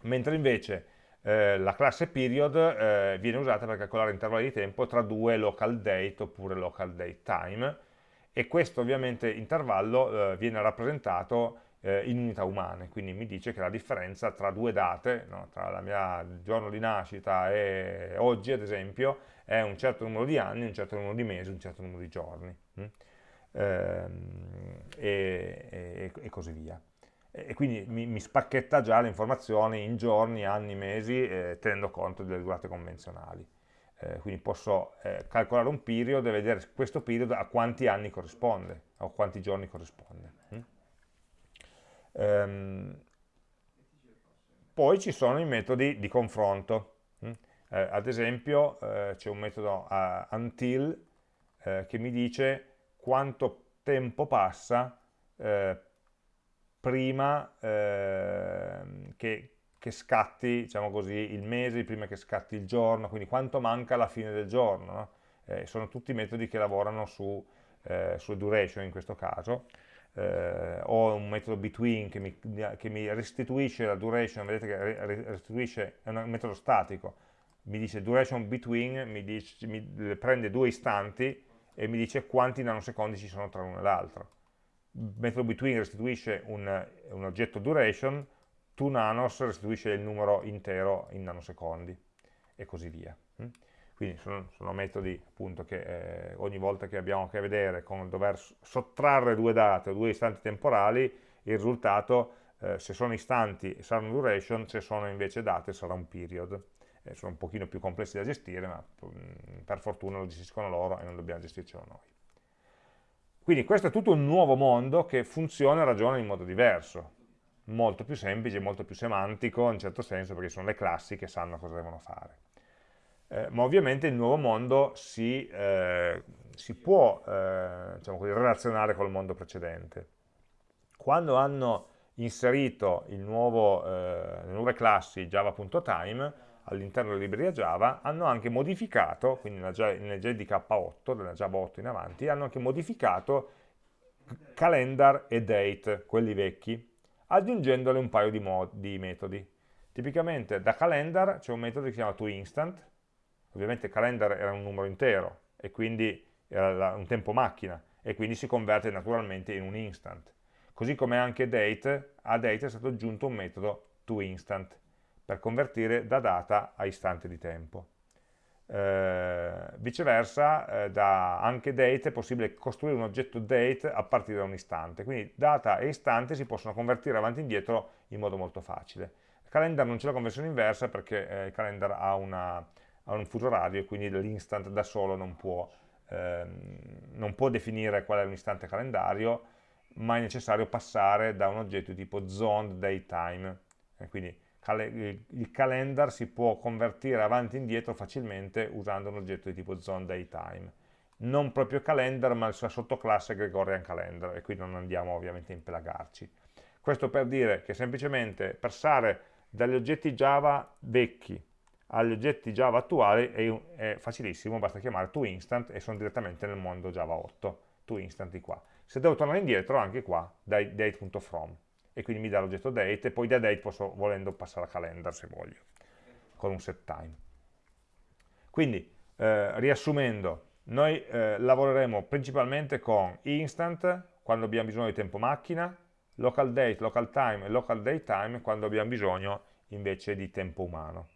Mentre invece eh, la classe period eh, viene usata per calcolare intervalli di tempo tra due local date oppure local date time, e questo ovviamente intervallo eh, viene rappresentato eh, in unità umane, quindi mi dice che la differenza tra due date, no, tra la mia giorno di nascita e oggi ad esempio, è un certo numero di anni, un certo numero di mesi, un certo numero di giorni, hm? ehm, e, e, e, così via. E quindi mi, mi spacchetta già le informazioni in giorni, anni, mesi, eh, tenendo conto delle durate convenzionali. Eh, quindi posso eh, calcolare un period e vedere questo period a quanti anni corrisponde, a quanti giorni corrisponde. Hm? Ehm, poi ci sono i metodi di confronto. Hm? Eh, ad esempio eh, c'è un metodo uh, until eh, che mi dice quanto tempo passa eh, prima ehm, che, che, scatti, diciamo così, il mese, prima che scatti il giorno, quindi quanto manca alla fine del giorno. No? Eh, sono tutti metodi che lavorano su, eh, sulle duration in questo caso. Eh, ho un metodo between che mi, che mi, restituisce la duration, vedete che restituisce, è un metodo statico, mi dice duration between, mi, dice, mi prende due istanti e mi dice quanti nanosecondi ci sono tra l'uno e l'altro. Metodo between restituisce un, un oggetto duration, toNanos restituisce il numero intero in nanosecondi e così via. Mm? Quindi sono, sono metodi appunto che eh, ogni volta che abbiamo a che vedere con dover sottrarre due date o due istanti temporali, il risultato, eh, se sono istanti sarà un duration, se sono invece date sarà un period eh, sono un pochino più complessi da gestire, ma mm, per fortuna lo gestiscono loro e non dobbiamo gestircelo noi. Quindi questo è tutto un nuovo mondo che funziona e ragiona in modo diverso, molto più semplice, molto più semantico in certo senso perché sono le classi che sanno cosa devono fare. Eh, ma ovviamente il nuovo mondo si, eh, si può eh, diciamo così, relazionare col mondo precedente. Quando hanno inserito nuovo, eh, le nuove classi java.time all'interno della libreria Java, hanno anche modificato, quindi nella JDK8, nella Java 8 in avanti, hanno anche modificato calendar e date, quelli vecchi, aggiungendole un paio di, di metodi. Tipicamente da calendar c'è un metodo che si chiama toInstant, ovviamente calendar era un numero intero e quindi era un tempo macchina e quindi si converte naturalmente in un instant. Così come anche date, a date è stato aggiunto un metodo toInstant per convertire da data a istante di tempo. Eh, viceversa, eh, da anche date è possibile costruire un oggetto date a partire da un istante, quindi data e istante si possono convertire avanti e indietro in modo molto facile. Il calendar non c'è la conversione inversa perché eh, il calendar ha, una, ha, un fuso orario e quindi l'instant da solo non può, ehm, non può definire qual è un istante calendario, ma è necessario passare da un oggetto tipo zoned datetime, quindi il calendar si può convertire avanti e indietro facilmente usando un oggetto di tipo zoneDayTime. Non proprio calendar, ma la sua sottoclasse Gregorian Calendar, e qui non andiamo ovviamente a impelagarci. Questo per dire che semplicemente passare dagli oggetti Java vecchi agli oggetti Java attuali è facilissimo, basta chiamare toInstant e sono direttamente nel mondo Java 8, toInstant di qua. Se devo tornare indietro, anche qua, date.from e quindi mi dà l'oggetto date e poi da date posso volendo passare a calendar se voglio con un set time. Quindi eh, riassumendo noi eh, lavoreremo principalmente con instant quando abbiamo bisogno di tempo macchina local date, local time e local date time quando abbiamo bisogno invece di tempo umano.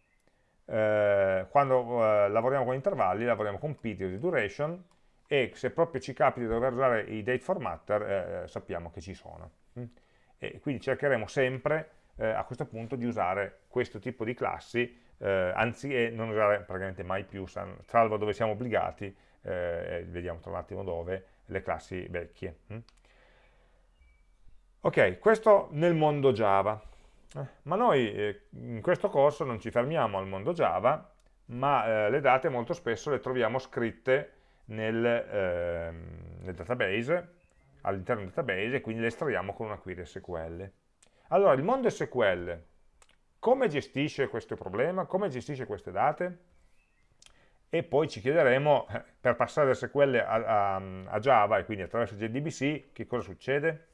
Eh, quando eh, lavoriamo con intervalli lavoriamo con period duration e se proprio ci capita di dover usare i date formatter eh, sappiamo che ci sono. Mm e quindi cercheremo sempre eh, a questo punto di usare questo tipo di classi eh, anziché non usare praticamente mai più, salvo dove siamo obbligati, eh, vediamo tra un attimo dove, le classi vecchie. Mm? Ok, questo nel mondo Java, eh, ma noi eh, in questo corso non ci fermiamo al mondo Java, ma eh, le date molto spesso le troviamo scritte nel, ehm, nel database, all'interno del database e quindi le estraiamo con una query SQL. Allora, il mondo SQL come gestisce questo problema? Come gestisce queste date? E poi ci chiederemo, eh, per passare da SQL a, a, a Java e quindi attraverso JDBC, che cosa succede?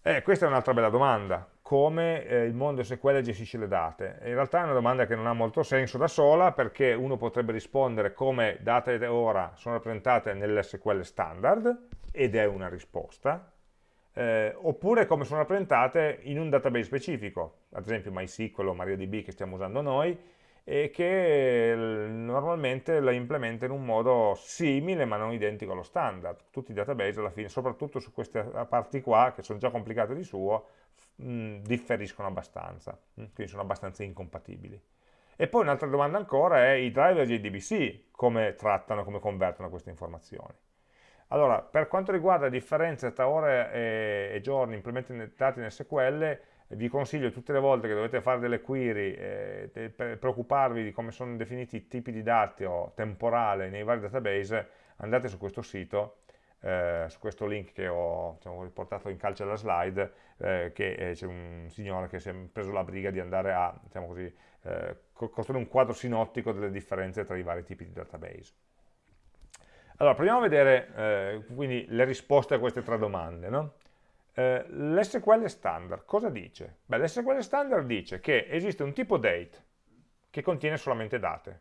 Eh, questa è un'altra bella domanda, come eh, il mondo SQL gestisce le date. In realtà è una domanda che non ha molto senso da sola perché uno potrebbe rispondere come data e ora sono rappresentate nell'SQL standard ed è una risposta, eh, oppure come sono rappresentate in un database specifico, ad esempio MySQL o MariaDB che stiamo usando noi, e che normalmente la implementa in un modo simile ma non identico allo standard. Tutti i database alla fine, soprattutto su queste parti qua, che sono già complicate di suo, mh, differiscono abbastanza, mh, quindi sono abbastanza incompatibili. E poi un'altra domanda ancora è i driver JDBC, come trattano, come convertono queste informazioni. Allora, per quanto riguarda le differenze tra ore e, e giorni implementati in SQL, vi consiglio tutte le volte che dovete fare delle query eh, per preoccuparvi di come sono definiti i tipi di dati o temporale nei vari database, andate su questo sito, eh, su questo link che ho diciamo, riportato in calcio alla slide, eh, che eh, c'è un signore che si è preso la briga di andare a diciamo così, eh, costruire un quadro sinottico delle differenze tra i vari tipi di database. Allora, proviamo a vedere quindi le risposte a queste tre domande. No? L'SQL standard cosa dice? L'SQL standard dice che esiste un tipo date che contiene solamente date,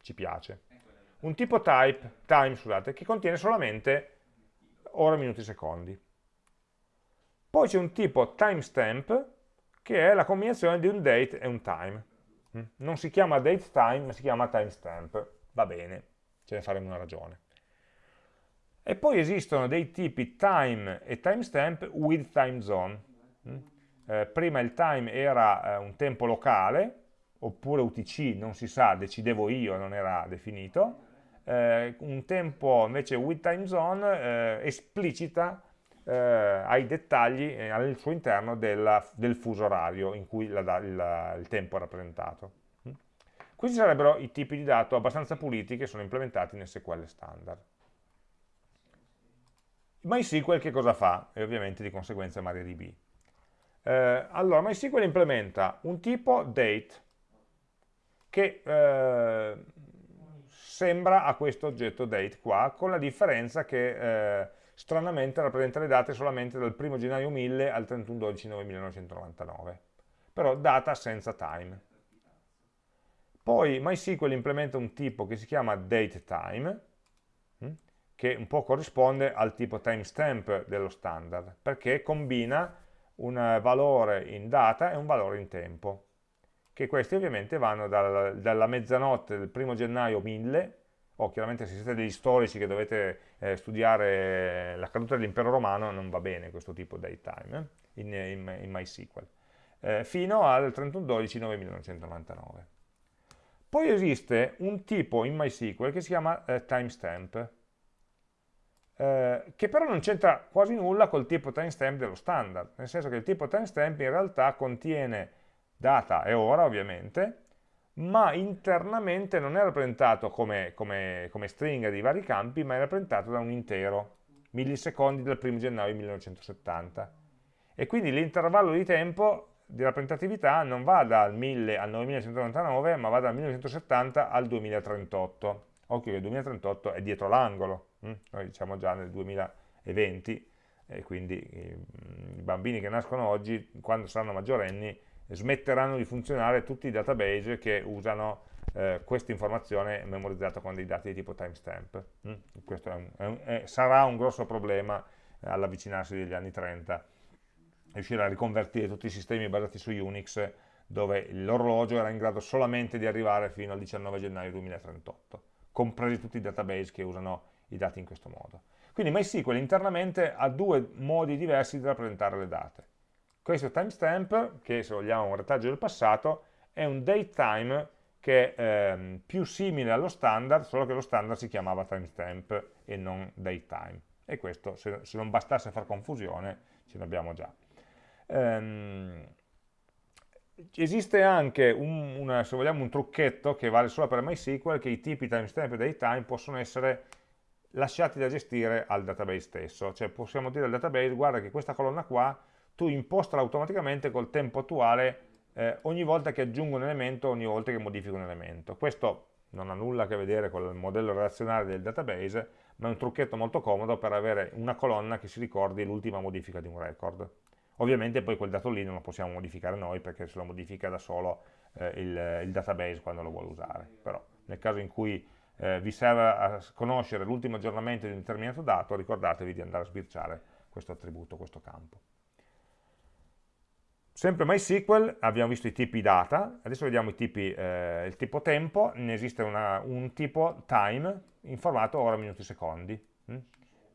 ci piace, un tipo type, time scusate, che contiene solamente ore, minuti, secondi. Poi c'è un tipo timestamp che è la combinazione di un date e un time. Mm? Non si chiama date time, ma si chiama timestamp. Va bene, ce ne faremo una ragione. E poi esistono dei tipi time e timestamp with time zone. Mm? Eh, prima il time era eh, un tempo locale, oppure UTC, non si sa, decidevo io, non era definito. Eh, un tempo invece with time zone eh, esplicita eh, ai dettagli eh, al suo interno della, del fuso orario in cui la, il, il tempo è rappresentato. Mm? Questi sarebbero i tipi di dato abbastanza puliti che sono implementati in SQL standard. MySQL che cosa fa? E ovviamente di conseguenza MariaDB. Eh, allora, MySQL implementa un tipo date che eh, sembra a questo oggetto date qua, con la differenza che eh, stranamente rappresenta le date solamente dal 1 gennaio 1000 al 31 12 1999, però data senza time. Poi MySQL implementa un tipo che si chiama dateTime, che un po' corrisponde al tipo timestamp dello standard, perché combina un valore in data e un valore in tempo, che questi ovviamente vanno dal, dalla mezzanotte del primo gennaio 1000, o chiaramente se siete degli storici che dovete eh, studiare la caduta dell'impero romano, non va bene questo tipo di time eh, in, in, in, MySQL, eh, fino al 31-12-1999. Poi esiste un tipo in MySQL che si chiama eh, timestamp, eh, che però non c'entra quasi nulla col tipo timestamp dello standard, nel senso che il tipo timestamp in realtà contiene data e ora ovviamente, ma internamente non è rappresentato come, come, come stringa di vari campi, ma è rappresentato da un intero, millisecondi del 1 gennaio 1970. E quindi l'intervallo di tempo di rappresentatività non va dal 1000 al 9199, ma va dal 1970 al 2038. Occhio che il 2038 è dietro l'angolo, Mm? noi diciamo già nel 2020 e quindi i bambini che nascono oggi quando saranno maggiorenni smetteranno di funzionare tutti i database che usano eh, questa informazione memorizzata con dei dati di tipo timestamp mm? questo è un, è un, è, sarà un grosso problema eh, all'avvicinarsi degli anni 30 riuscire a riconvertire tutti i sistemi basati su Unix dove l'orologio era in grado solamente di arrivare fino al 19 gennaio 2038 compresi tutti i database che usano i dati in questo modo. Quindi MySQL internamente ha due modi diversi di rappresentare le date. Questo timestamp, che se vogliamo è un retaggio del passato, è un datetime che è ehm, più simile allo standard, solo che lo standard si chiamava timestamp e non datetime. E questo, se, se non bastasse far confusione, ce l'abbiamo già. Ehm, esiste anche un, una, se vogliamo, un trucchetto che vale solo per MySQL, che i tipi timestamp e datetime possono essere lasciati da gestire al database stesso, cioè possiamo dire al database guarda che questa colonna qua tu impostala automaticamente col tempo attuale eh, ogni volta che aggiungo un elemento, ogni volta che modifico un elemento. Questo non ha nulla a che vedere con il modello relazionale del database, ma è un trucchetto molto comodo per avere una colonna che si ricordi l'ultima modifica di un record. Ovviamente poi quel dato lì non lo possiamo modificare noi perché se lo modifica da solo eh, il, il database quando lo vuole usare, però nel caso in cui eh, vi serve a conoscere l'ultimo aggiornamento di un determinato dato, ricordatevi di andare a sbirciare questo attributo, questo campo. Sempre MySQL, abbiamo visto i tipi data, adesso vediamo tipi, eh, il tipo tempo, ne esiste una, un tipo time in formato ora, minuti, secondi, hm?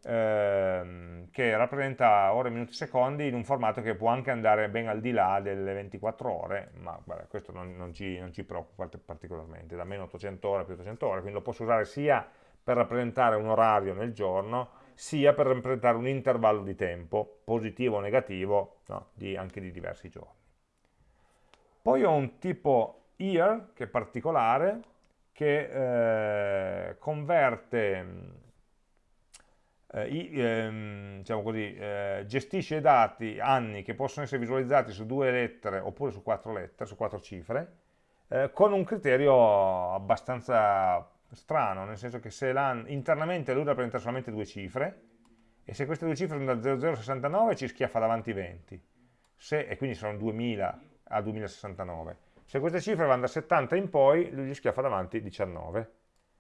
ehm, che rappresenta ore, minuti, secondi in un formato che può anche andare ben al di là delle 24 ore, ma vabbè, questo non, non, ci, non ci preoccupa particolarmente, da meno 800 ore più 800 ore, quindi lo posso usare sia per rappresentare un orario nel giorno, sia per rappresentare un intervallo di tempo, positivo o negativo, no, di, anche di diversi giorni. Poi ho un tipo year, che è particolare, che eh, converte, eh, eh, diciamo così, eh, gestisce i dati anni che possono essere visualizzati su due lettere oppure su quattro lettere, su quattro cifre, eh, con un criterio abbastanza strano, nel senso che se internamente lui rappresenta solamente due cifre, e se queste due cifre sono da 0069 ci schiaffa davanti 20, se, e quindi sono 2000 a 2069. Se queste cifre vanno da 70 in poi, lui gli schiaffa davanti 19,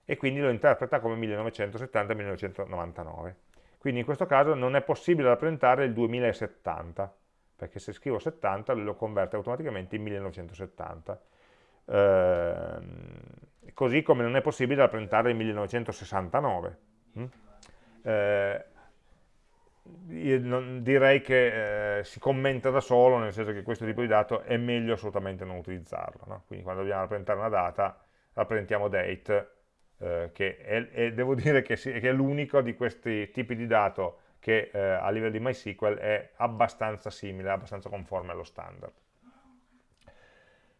e quindi lo interpreta come 1970-1999. Quindi in questo caso non è possibile rappresentare il 2070, perché se scrivo 70 lui lo converte automaticamente in 1970. Ehm, così come non è possibile rappresentare il 1969. Mm? Eh, direi che eh, si commenta da solo, nel senso che questo tipo di dato è meglio assolutamente non utilizzarlo. No? Quindi quando dobbiamo rappresentare una data, rappresentiamo date, eh, che è, è, devo dire che, si, che è l'unico di questi tipi di dato che eh, a livello di MySQL è abbastanza simile, abbastanza conforme allo standard.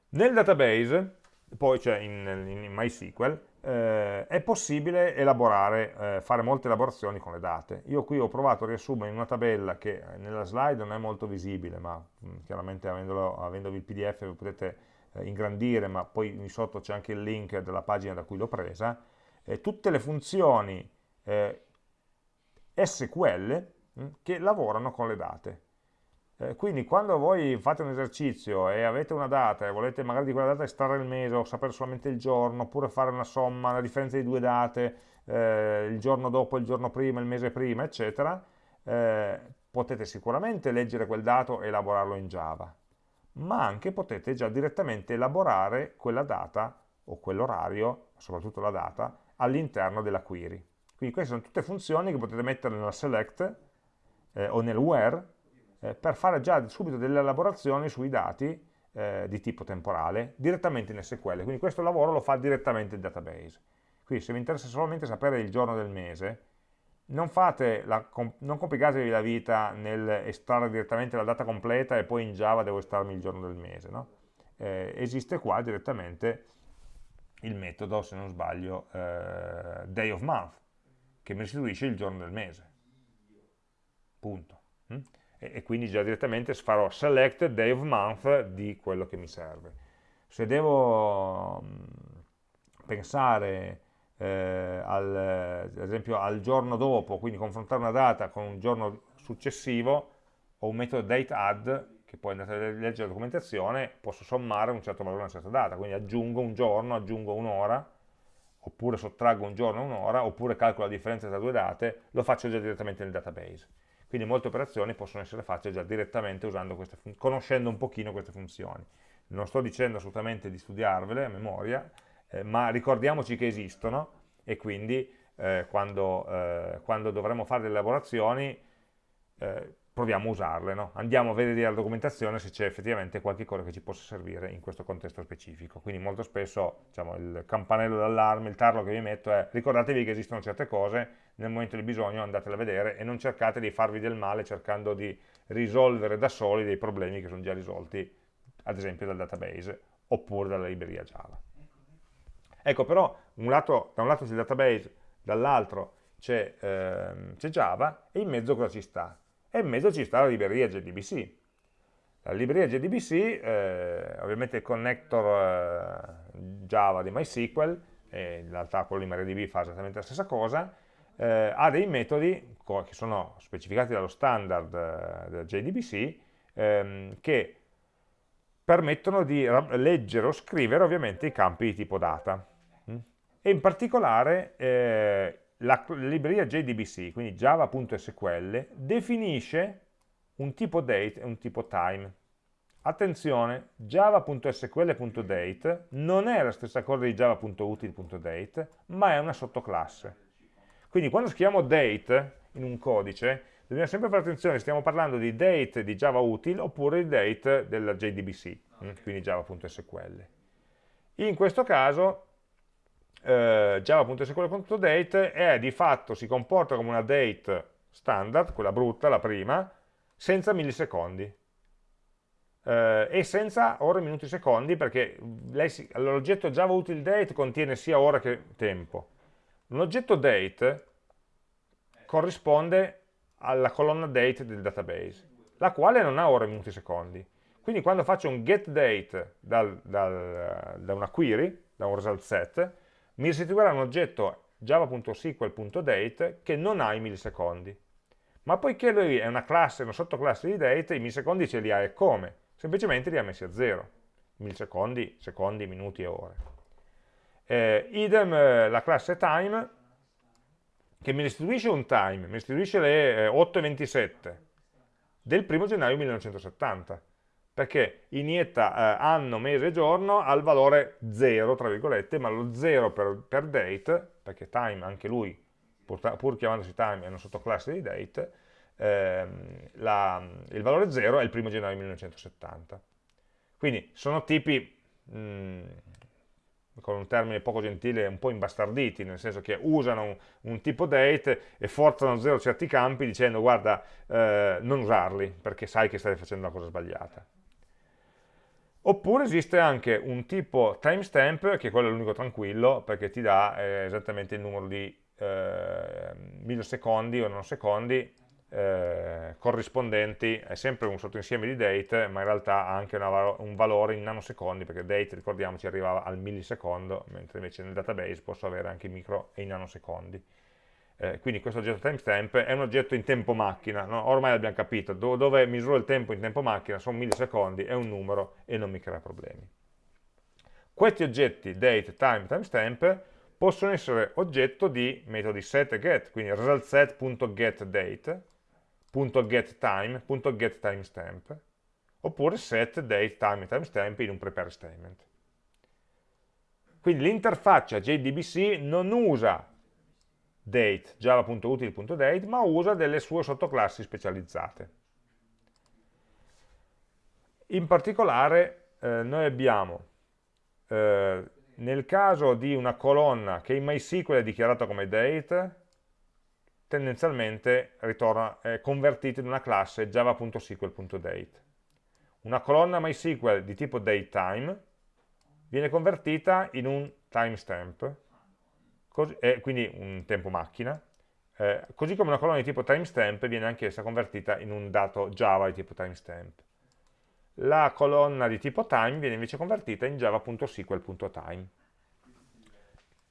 Nel database poi cioè in, in MySQL, eh, è possibile elaborare, eh, fare molte elaborazioni con le date. Io qui ho provato a riassumere in una tabella che eh, nella slide non è molto visibile, ma mh, mm, chiaramente avendolo, avendovi il pdf lo potete eh, ingrandire, ma poi in sotto c'è anche il link della pagina da cui l'ho presa, tutte le funzioni eh, SQL mh, mm, che lavorano con le date. Eh, quindi quando voi fate un esercizio e avete una data e volete magari di quella data estrarre il mese o sapere solamente il giorno, oppure fare una somma, la differenza di due date, eh, il giorno dopo, il giorno prima, il mese prima, eccetera, eh, potete sicuramente leggere quel dato e elaborarlo in Java, ma anche potete già direttamente elaborare quella data o quell'orario, soprattutto la data, all'interno della query. Quindi queste sono tutte funzioni che potete mettere nella select eh, o nel where eh, per fare già subito delle elaborazioni sui dati eh, di tipo temporale direttamente in SQL, quindi questo lavoro lo fa direttamente il database. Quindi se vi interessa solamente sapere il giorno del mese, non, la, non complicatevi la vita nel estrarre direttamente la data completa e poi in Java devo estrarmi il giorno del mese. No? Eh, esiste qua direttamente il metodo, se non sbaglio, eh, day of month, che mi restituisce il giorno del mese. Punto. Mm? E, quindi già direttamente farò select day of month di quello che mi serve. Se devo mm, pensare eh, al, ad esempio al giorno dopo, quindi confrontare una data con un giorno successivo, ho un metodo dateAdd che poi andate a leggere la documentazione, posso sommare un certo valore a una certa data, quindi aggiungo un giorno, aggiungo un'ora, oppure sottraggo un giorno e un'ora, oppure calcolo la differenza tra due date, lo faccio già direttamente nel database. Quindi molte operazioni possono essere fatte già direttamente conoscendo un pochino queste funzioni. Non sto dicendo assolutamente di studiarvele a memoria, eh, ma ricordiamoci che esistono e quindi eh, quando, eh, quando, dovremo fare delle elaborazioni eh, proviamo a usarle, no? andiamo a vedere la documentazione se c'è effettivamente qualche cosa che ci possa servire in questo contesto specifico. Quindi molto spesso diciamo, il campanello d'allarme, il tarlo che vi metto è ricordatevi che esistono certe cose, nel momento di bisogno andatele a vedere e non cercate di farvi del male cercando di risolvere da soli dei problemi che sono già risolti ad esempio dal database oppure dalla libreria Java. Ecco però un lato, da un lato c'è il database, dall'altro c'è ehm, Java e in mezzo cosa ci sta? e in mezzo ci sta la libreria JDBC. La libreria JDBC, eh, ovviamente il connector eh, Java di MySQL, e in realtà quello di MariaDB fa esattamente la stessa cosa, eh, ha dei metodi che sono specificati dallo standard eh, del JDBC ehm, che permettono di leggere o scrivere ovviamente i campi di tipo data. Mm? E in particolare eh, la libreria JDBC, quindi java.sql, definisce un tipo date e un tipo time. Attenzione, java.sql.date non è la stessa cosa di java.util.date, ma è una sottoclasse. Quindi quando scriviamo date in un codice, dobbiamo sempre fare attenzione, stiamo parlando di date di Java util oppure di date della JDBC, mm, quindi java.sql. In questo caso eh, java.sql.date è di fatto, si comporta come una date standard, quella brutta, la prima, senza millisecondi eh, e senza ore, minuti, secondi perché l'oggetto Java util date contiene sia ora che tempo. Un oggetto date corrisponde alla colonna date del database, la quale non ha ore, minuti, secondi. Quindi quando faccio un get date dal, dal, da una query, da un result set, mi restituirà un oggetto java.sql.date che non ha i millisecondi. Ma poiché lui è una classe, una sottoclasse di date, i millisecondi ce li ha e come? semplicemente li ha messi a zero, millisecondi, secondi, minuti e ore. Eh, idem eh, la classe time, che mi restituisce un time, mi restituisce le eh, 8.27 del 1 gennaio 1970, perché inietta eh, anno, mese e giorno al valore 0, tra virgolette, ma lo 0 per, per date, perché time anche lui, pur, pur chiamandosi time, è una sottoclasse di date, ehm, la, il valore 0 è il primo gennaio 1970. Quindi sono tipi, mh, mm, con un termine poco gentile, un po' imbastarditi, nel senso che usano un, un tipo date e forzano a zero certi campi dicendo guarda, eh, non usarli, perché sai che stai facendo la cosa sbagliata. Oppure esiste anche un tipo timestamp, che quello è l'unico tranquillo, perché ti dà eh, esattamente il numero di eh, millisecondi o nanosecondi eh, corrispondenti, è sempre un sottoinsieme di date, ma in realtà ha anche una, un valore in nanosecondi, perché date, ricordiamoci, arrivava al millisecondo, mentre invece nel database posso avere anche i micro e i nanosecondi. Eh, quindi questo oggetto timestamp è un oggetto in tempo macchina, no? ormai l'abbiamo capito, Do dove misuro il tempo in tempo macchina sono millisecondi, è un numero e non mi crea problemi. Questi oggetti, date, time, timestamp, possono essere oggetto di metodi set e get, quindi resultset.getDate, .getTime, .getTimestamp, oppure set date time timestamp in un prepare statement. Quindi l'interfaccia JDBC non usa date, java.util.date, ma usa delle sue sottoclassi specializzate. In particolare eh, noi abbiamo, eh, nel caso di una colonna che in MySQL è dichiarata come date, tendenzialmente ritorna, è convertito in una classe java.sql.date. Una colonna MySQL di tipo datetime viene convertita in un timestamp, eh, quindi un tempo macchina, eh, così come una colonna di tipo timestamp viene anch'essa convertita in un dato Java di tipo timestamp. La colonna di tipo time viene invece convertita in java.sql.time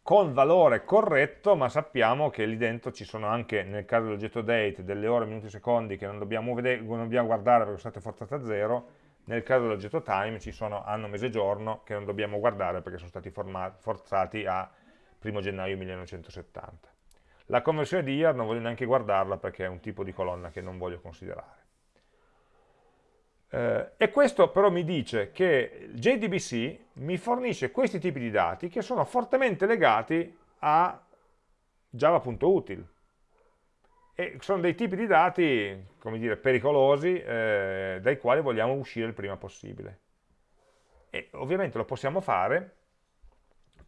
con valore corretto, ma sappiamo che lì dentro ci sono anche, nel caso dell'oggetto date, delle ore, minuti, secondi che non dobbiamo, vedere, non dobbiamo guardare perché sono state forzate a zero, nel caso dell'oggetto time ci sono anno, mese, giorno che non dobbiamo guardare perché sono stati forzati a 1 gennaio 1970. La conversione di year non voglio neanche guardarla perché è un tipo di colonna che non voglio considerare. Eh, e questo però mi dice che JDBC mi fornisce questi tipi di dati che sono fortemente legati a java.util e sono dei tipi di dati, come dire, pericolosi eh, dai quali vogliamo uscire il prima possibile. E ovviamente lo possiamo fare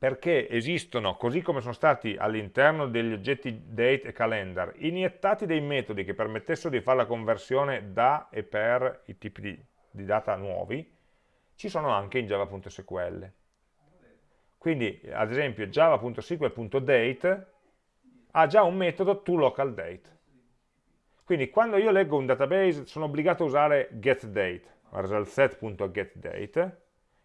perché esistono, così come sono stati all'interno degli oggetti date e calendar, iniettati dei metodi che permettessero di fare la conversione da e per i tipi di, di data nuovi, ci sono anche in java.sql. Quindi, ad esempio, java.sql.date ha già un metodo toLocalDate. Quindi, quando io leggo un database, sono obbligato a usare getDate, resultset.getDate,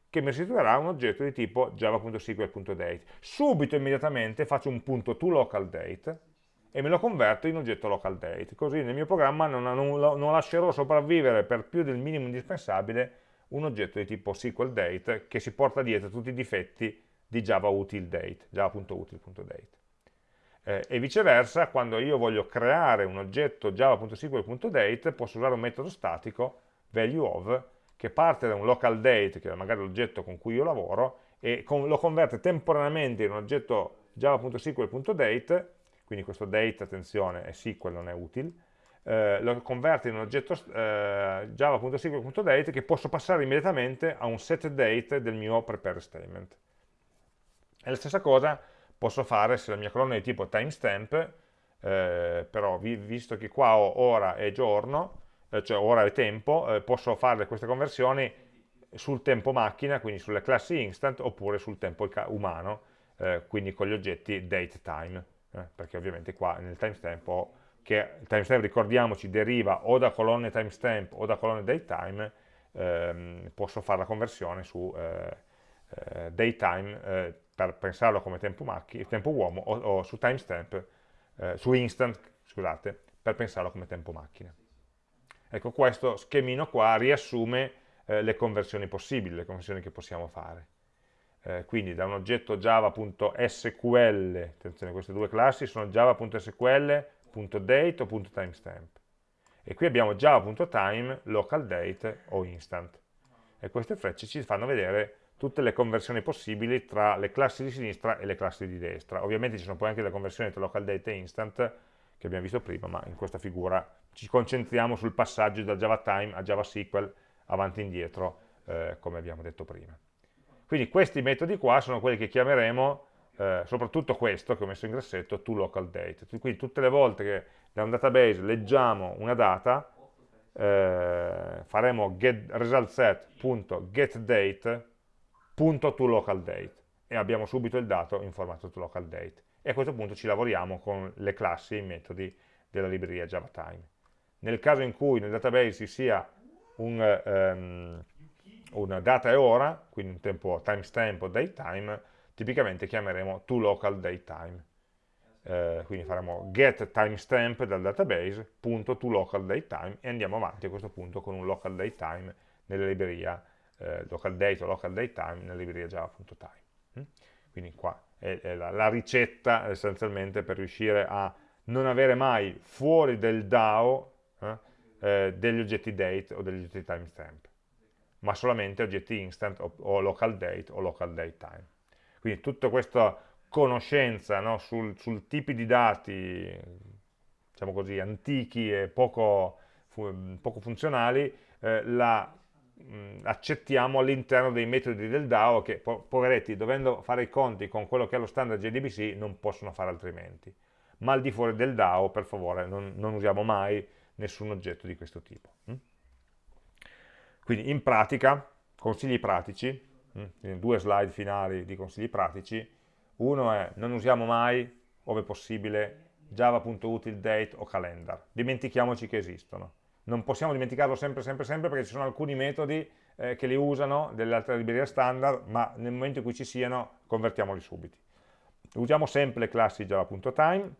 che mi restituirà un oggetto di tipo java.sql.date. Subito, immediatamente, faccio un punto toLocalDate e me lo converto in oggetto localDate. Così nel mio programma non, non, non, lascerò sopravvivere per più del minimo indispensabile un oggetto di tipo SQLDate che si porta dietro tutti i difetti di Java util date, java.util.date. eh, e viceversa quando io voglio creare un oggetto java.sql.date posso usare un metodo statico value of che parte da un local date che è magari l'oggetto con cui io lavoro e con, lo converte temporaneamente in un oggetto java.sql.date quindi questo date, attenzione, è SQL, non è utile, eh, lo converte in un oggetto eh, java.sql.date che posso passare immediatamente a un set date del mio prepare statement. E la stessa cosa posso fare se la mia colonna è di tipo timestamp, eh, però vi, visto che qua ho ora e giorno, cioè ora e tempo, eh, posso fare queste conversioni sul tempo macchina, quindi sulle classi instant, oppure sul tempo umano, eh, quindi con gli oggetti datetime, eh, perché ovviamente qua nel timestamp ho che il timestamp ricordiamoci deriva o da colonne timestamp o da colonne datetime, ehm, posso fare la conversione su eh, eh, daytime eh, per pensarlo come tempo, macchina, tempo uomo o, o su timestamp, eh, su instant, scusate, per pensarlo come tempo macchina. Ecco, questo schemino qua riassume eh, le conversioni possibili, le conversioni che possiamo fare. Eh, quindi da un oggetto java.sql, attenzione queste due classi sono java.sql .date o .timestamp. E qui abbiamo java.time, local date o instant. E queste frecce ci fanno vedere tutte le conversioni possibili tra le classi di sinistra e le classi di destra. Ovviamente ci sono poi anche le conversioni tra local date e instant, che abbiamo visto prima, ma in questa figura ci concentriamo sul passaggio da JavaTime a JavaSQL avanti e indietro, eh, come abbiamo detto prima. Quindi questi metodi qua sono quelli che chiameremo eh, soprattutto questo che ho messo in grassetto, toLocalDate. Quindi tutte le volte che da un database leggiamo una data, eh, faremo get, resultset.getDate.toLocalDate e abbiamo subito il dato in formato toLocalDate. E a questo punto ci lavoriamo con le classi e i metodi della libreria JavaTime. Nel caso in cui nel database ci sia un, um, una data e ora, quindi un tempo timestamp o datetime, tipicamente chiameremo toLocalDateTime. Eh, quindi faremo get timestamp dal database, punto toLocalDateTime e andiamo avanti a questo punto con un localDateTime nella libreria eh, localDate o localDateTime nella libreria java.time. Mm? Quindi qua è, è la, la, ricetta essenzialmente per riuscire a non avere mai fuori del DAO eh, eh, degli oggetti date o degli oggetti timestamp, ma solamente oggetti instant o, o local date o local date time. Quindi tutta questa conoscenza no, sul, sul tipi di dati, diciamo così, antichi e poco, fu, poco funzionali, eh, la mh, accettiamo all'interno dei metodi del DAO che, po poveretti, dovendo fare i conti con quello che è lo standard JDBC, non possono fare altrimenti. Ma al di fuori del DAO, per favore, non, non usiamo mai nessun oggetto di questo tipo. Hm? Quindi in pratica, consigli pratici, Mm? due slide finali di consigli pratici. Uno è non usiamo mai, ove possibile, java.utilDate o calendar. Dimentichiamoci che esistono. Non possiamo dimenticarlo sempre, sempre, sempre perché ci sono alcuni metodi eh, che li usano delle altre librerie standard, ma nel momento in cui ci siano convertiamoli subito. Usiamo sempre le classi java.time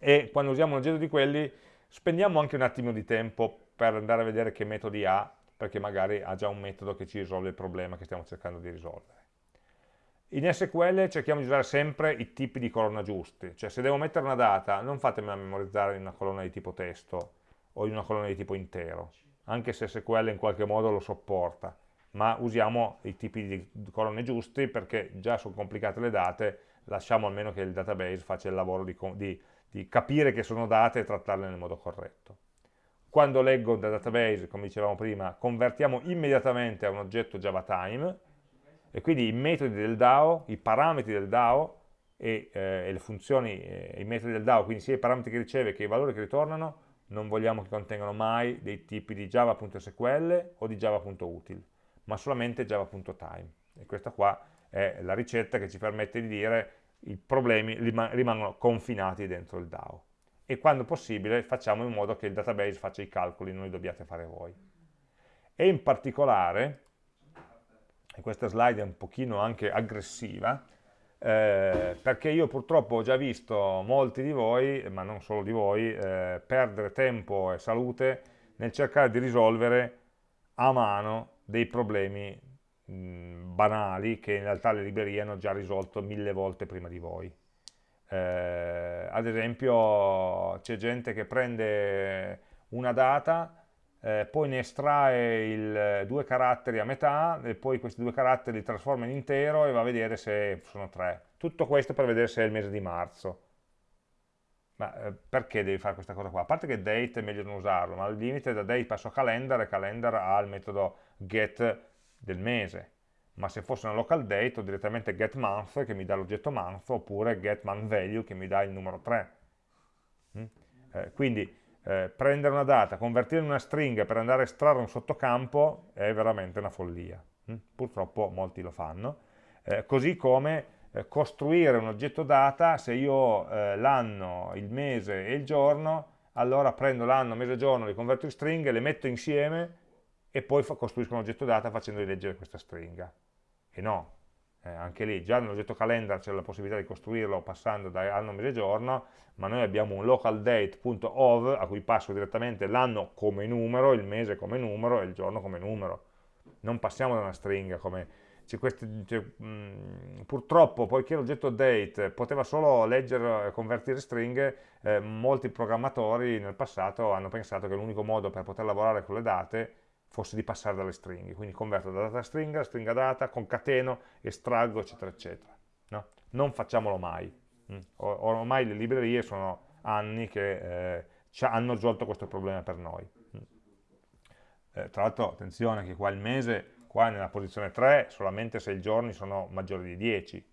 e quando usiamo un oggetto di quelli spendiamo anche un attimo di tempo per andare a vedere che metodi ha perché magari ha già un metodo che ci risolve il problema che stiamo cercando di risolvere. In SQL cerchiamo di usare sempre i tipi di colonna giusti, cioè se devo mettere una data non fatemi memorizzare in una colonna di tipo testo o in una colonna di tipo intero, anche se SQL in qualche modo lo sopporta, ma usiamo i tipi di colonne giusti perché già sono complicate le date, lasciamo almeno che il database faccia il lavoro di, di, di capire che sono date e trattarle nel modo corretto quando leggo da database, come dicevamo prima, convertiamo immediatamente a un oggetto JavaTime e quindi i metodi del DAO, i parametri del DAO e, eh, e le funzioni, eh, i metodi del DAO, quindi sia i parametri che riceve che i valori che ritornano, non vogliamo che contengano mai dei tipi di java.sql o di java.util, ma solamente java.time. E questa qua è la ricetta che ci permette di dire i problemi rimangono confinati dentro il DAO e quando possibile facciamo in modo che il database faccia i calcoli, non li dobbiate fare voi. E in particolare, e questa slide è un pochino anche aggressiva, eh, perché io purtroppo ho già visto molti di voi, ma non solo di voi, eh, perdere tempo e salute nel cercare di risolvere a mano dei problemi mh, banali che in realtà le librerie hanno già risolto mille volte prima di voi Eh, ad esempio c'è gente che prende una data, eh, poi ne estrae il, due caratteri a metà e poi questi due caratteri li trasforma in intero e va a vedere se sono tre. Tutto questo per vedere se è il mese di marzo. Ma eh, perché devi fare questa cosa qua? A parte che date è meglio non usarlo, ma al limite da date passo a calendar e calendar ha il metodo get del mese. Ma se fosse una local date ho direttamente get month che mi dà l'oggetto month oppure get month value che mi dà il numero 3. Mm? Eh, quindi eh, prendere una data, convertirla in una stringa per andare a estrarre un sottocampo è veramente una follia. Mm? Purtroppo molti lo fanno. Eh, così come eh, costruire un oggetto data, se io ho eh, l'anno, il mese e il giorno, allora prendo l'anno, mese e giorno, li converto in stringhe, le metto insieme e poi costruisco un oggetto data facendoli leggere questa stringa. E no, eh, anche lì, già nell'oggetto calendar c'è la possibilità di costruirlo passando da anno, mese giorno, ma noi abbiamo un localDate.ov a cui passo direttamente l'anno come numero, il mese come numero e il giorno come numero. Non passiamo da una stringa come questi, cioè, mh, purtroppo, poiché l'oggetto date poteva solo leggere e convertire stringhe, eh, molti programmatori nel passato hanno pensato che l'unico modo per poter lavorare con le date fosse di passare dalle stringhe, quindi converto da data a stringa, stringa data, concateno, estraggo, eccetera, eccetera. No? Non facciamolo mai. Mm. ormai le librerie sono anni che eh, hanno risolto questo problema per noi. Mm. Eh, tra l'altro, attenzione che qua il mese qua nella posizione 3 solamente se i giorni sono maggiori di 10,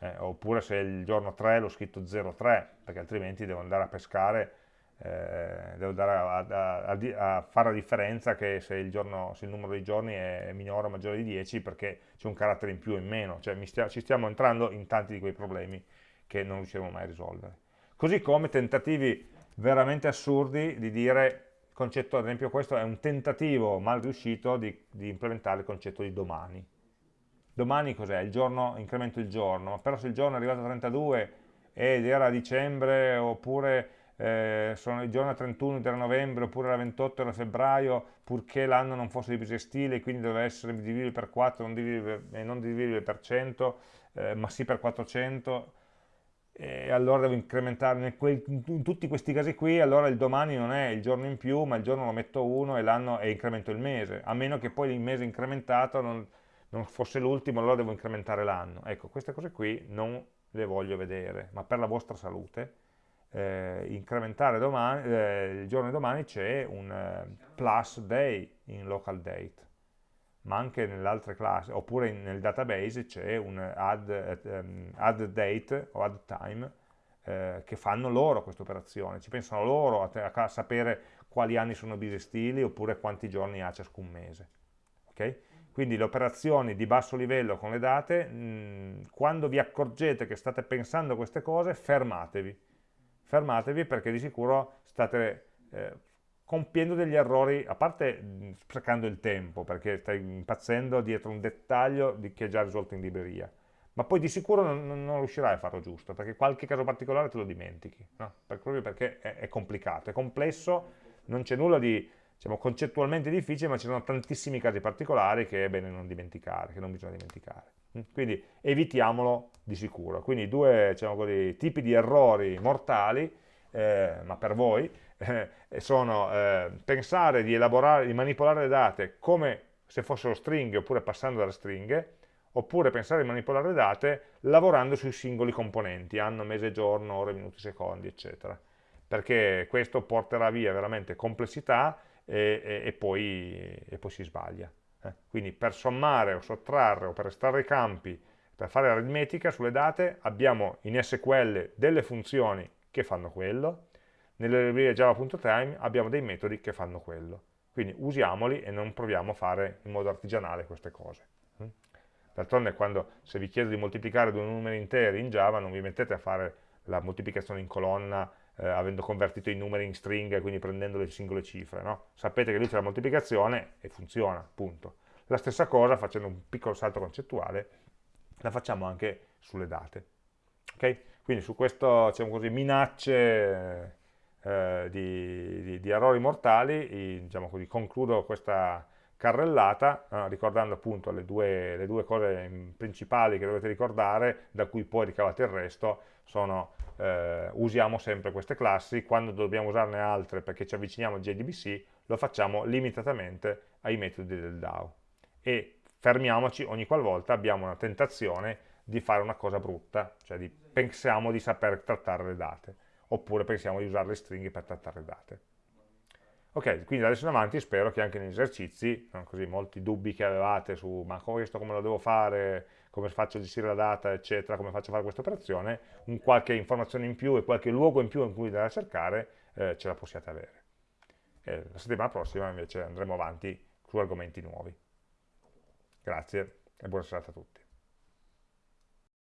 eh, oppure se il giorno 3 l'ho scritto 03, perché altrimenti devo andare a pescare, eh, devo andare a, a, a, a, fare la differenza che se il, giorno, se il, numero di giorni è minore o maggiore di 10 perché c'è un carattere in più o in meno, cioè stia, ci stiamo entrando in tanti di quei problemi che non riusciremo mai a risolvere. Così come tentativi veramente assurdi di dire concetto, ad esempio questo è un tentativo mal riuscito di, di implementare il concetto di domani. Domani cos'è? Il giorno, incremento il giorno, però se il giorno è arrivato a 32 ed era dicembre oppure eh, sono il giorno 31 ed era novembre oppure era 28 era febbraio purché l'anno non fosse di bisestile e quindi doveva essere dividibile per 4 non dividibile, e non dividibile per 100 eh, ma sì per 400 e allora devo incrementare in tutti questi casi qui, allora il domani non è il giorno in più, ma il giorno lo metto uno e l'anno e incremento il mese, a meno che poi il mese incrementato non, non fosse l'ultimo, allora devo incrementare l'anno. Ecco, queste cose qui non le voglio vedere, ma per la vostra salute, eh, incrementare domani, eh, il giorno di domani c'è un eh, plus day in local date ma anche nelle altre classi, oppure nel database c'è un add, um, add, date o add time eh, che fanno loro questa operazione, ci pensano loro a, a, sapere quali anni sono bisestili oppure quanti giorni ha ciascun mese. Okay? Quindi le operazioni di basso livello con le date, mh, quando vi accorgete che state pensando a queste cose, fermatevi. Fermatevi perché di sicuro state eh, compiendo degli errori, a parte sprecando il tempo, perché stai impazzendo dietro un dettaglio di che è già risolto in libreria, ma poi di sicuro non, non, riuscirai a farlo giusto, perché qualche caso particolare te lo dimentichi, no? proprio perché è, è, complicato, è complesso, non c'è nulla di diciamo, concettualmente difficile, ma ci sono tantissimi casi particolari che è bene non dimenticare, che non bisogna dimenticare. Quindi evitiamolo di sicuro. Quindi due diciamo così, tipi di errori mortali, eh, ma per voi, eh, sono eh, pensare di di manipolare le date come se fossero stringhe oppure passando dalle stringhe, oppure pensare di manipolare le date lavorando sui singoli componenti, anno, mese, giorno, ore, minuti, secondi, eccetera. Perché questo porterà via veramente complessità e, e, e, poi, e poi, si sbaglia. Eh. Quindi per sommare o sottrarre o per estrarre i campi, per fare aritmetica sulle date, abbiamo in SQL delle funzioni che fanno quello, nelle librerie java.time abbiamo dei metodi che fanno quello. Quindi usiamoli e non proviamo a fare in modo artigianale queste cose. Mm? D'altronde quando se vi chiedo di moltiplicare due numeri interi in Java non vi mettete a fare la moltiplicazione in colonna eh, avendo convertito i numeri in stringhe, quindi prendendo le singole cifre. No? Sapete che lì c'è la moltiplicazione e funziona, punto. La stessa cosa, facendo un piccolo salto concettuale, la facciamo anche sulle date. Okay? Quindi su questo, diciamo così, minacce eh, di, di, di, errori mortali, e, diciamo così, concludo questa carrellata, eh, ricordando appunto le due, le due, cose principali che dovete ricordare, da cui poi ricavate il resto, sono eh, usiamo sempre queste classi, quando dobbiamo usarne altre perché ci avviciniamo al JDBC, lo facciamo limitatamente ai metodi del DAO. E fermiamoci ogni qualvolta abbiamo una tentazione di fare una cosa brutta, cioè di, pensiamo di saper trattare le date, oppure pensiamo di usare le stringhe per trattare le date. Ok, quindi da adesso in avanti spero che anche negli esercizi, così molti dubbi che avevate su ma questo come lo devo fare, come faccio a gestire la data, eccetera, come faccio a fare questa operazione, un qualche informazione in più e qualche luogo in più in cui andare a cercare, eh, ce la possiate avere. E la settimana prossima invece andremo avanti su argomenti nuovi. Grazie e buona serata a tutti.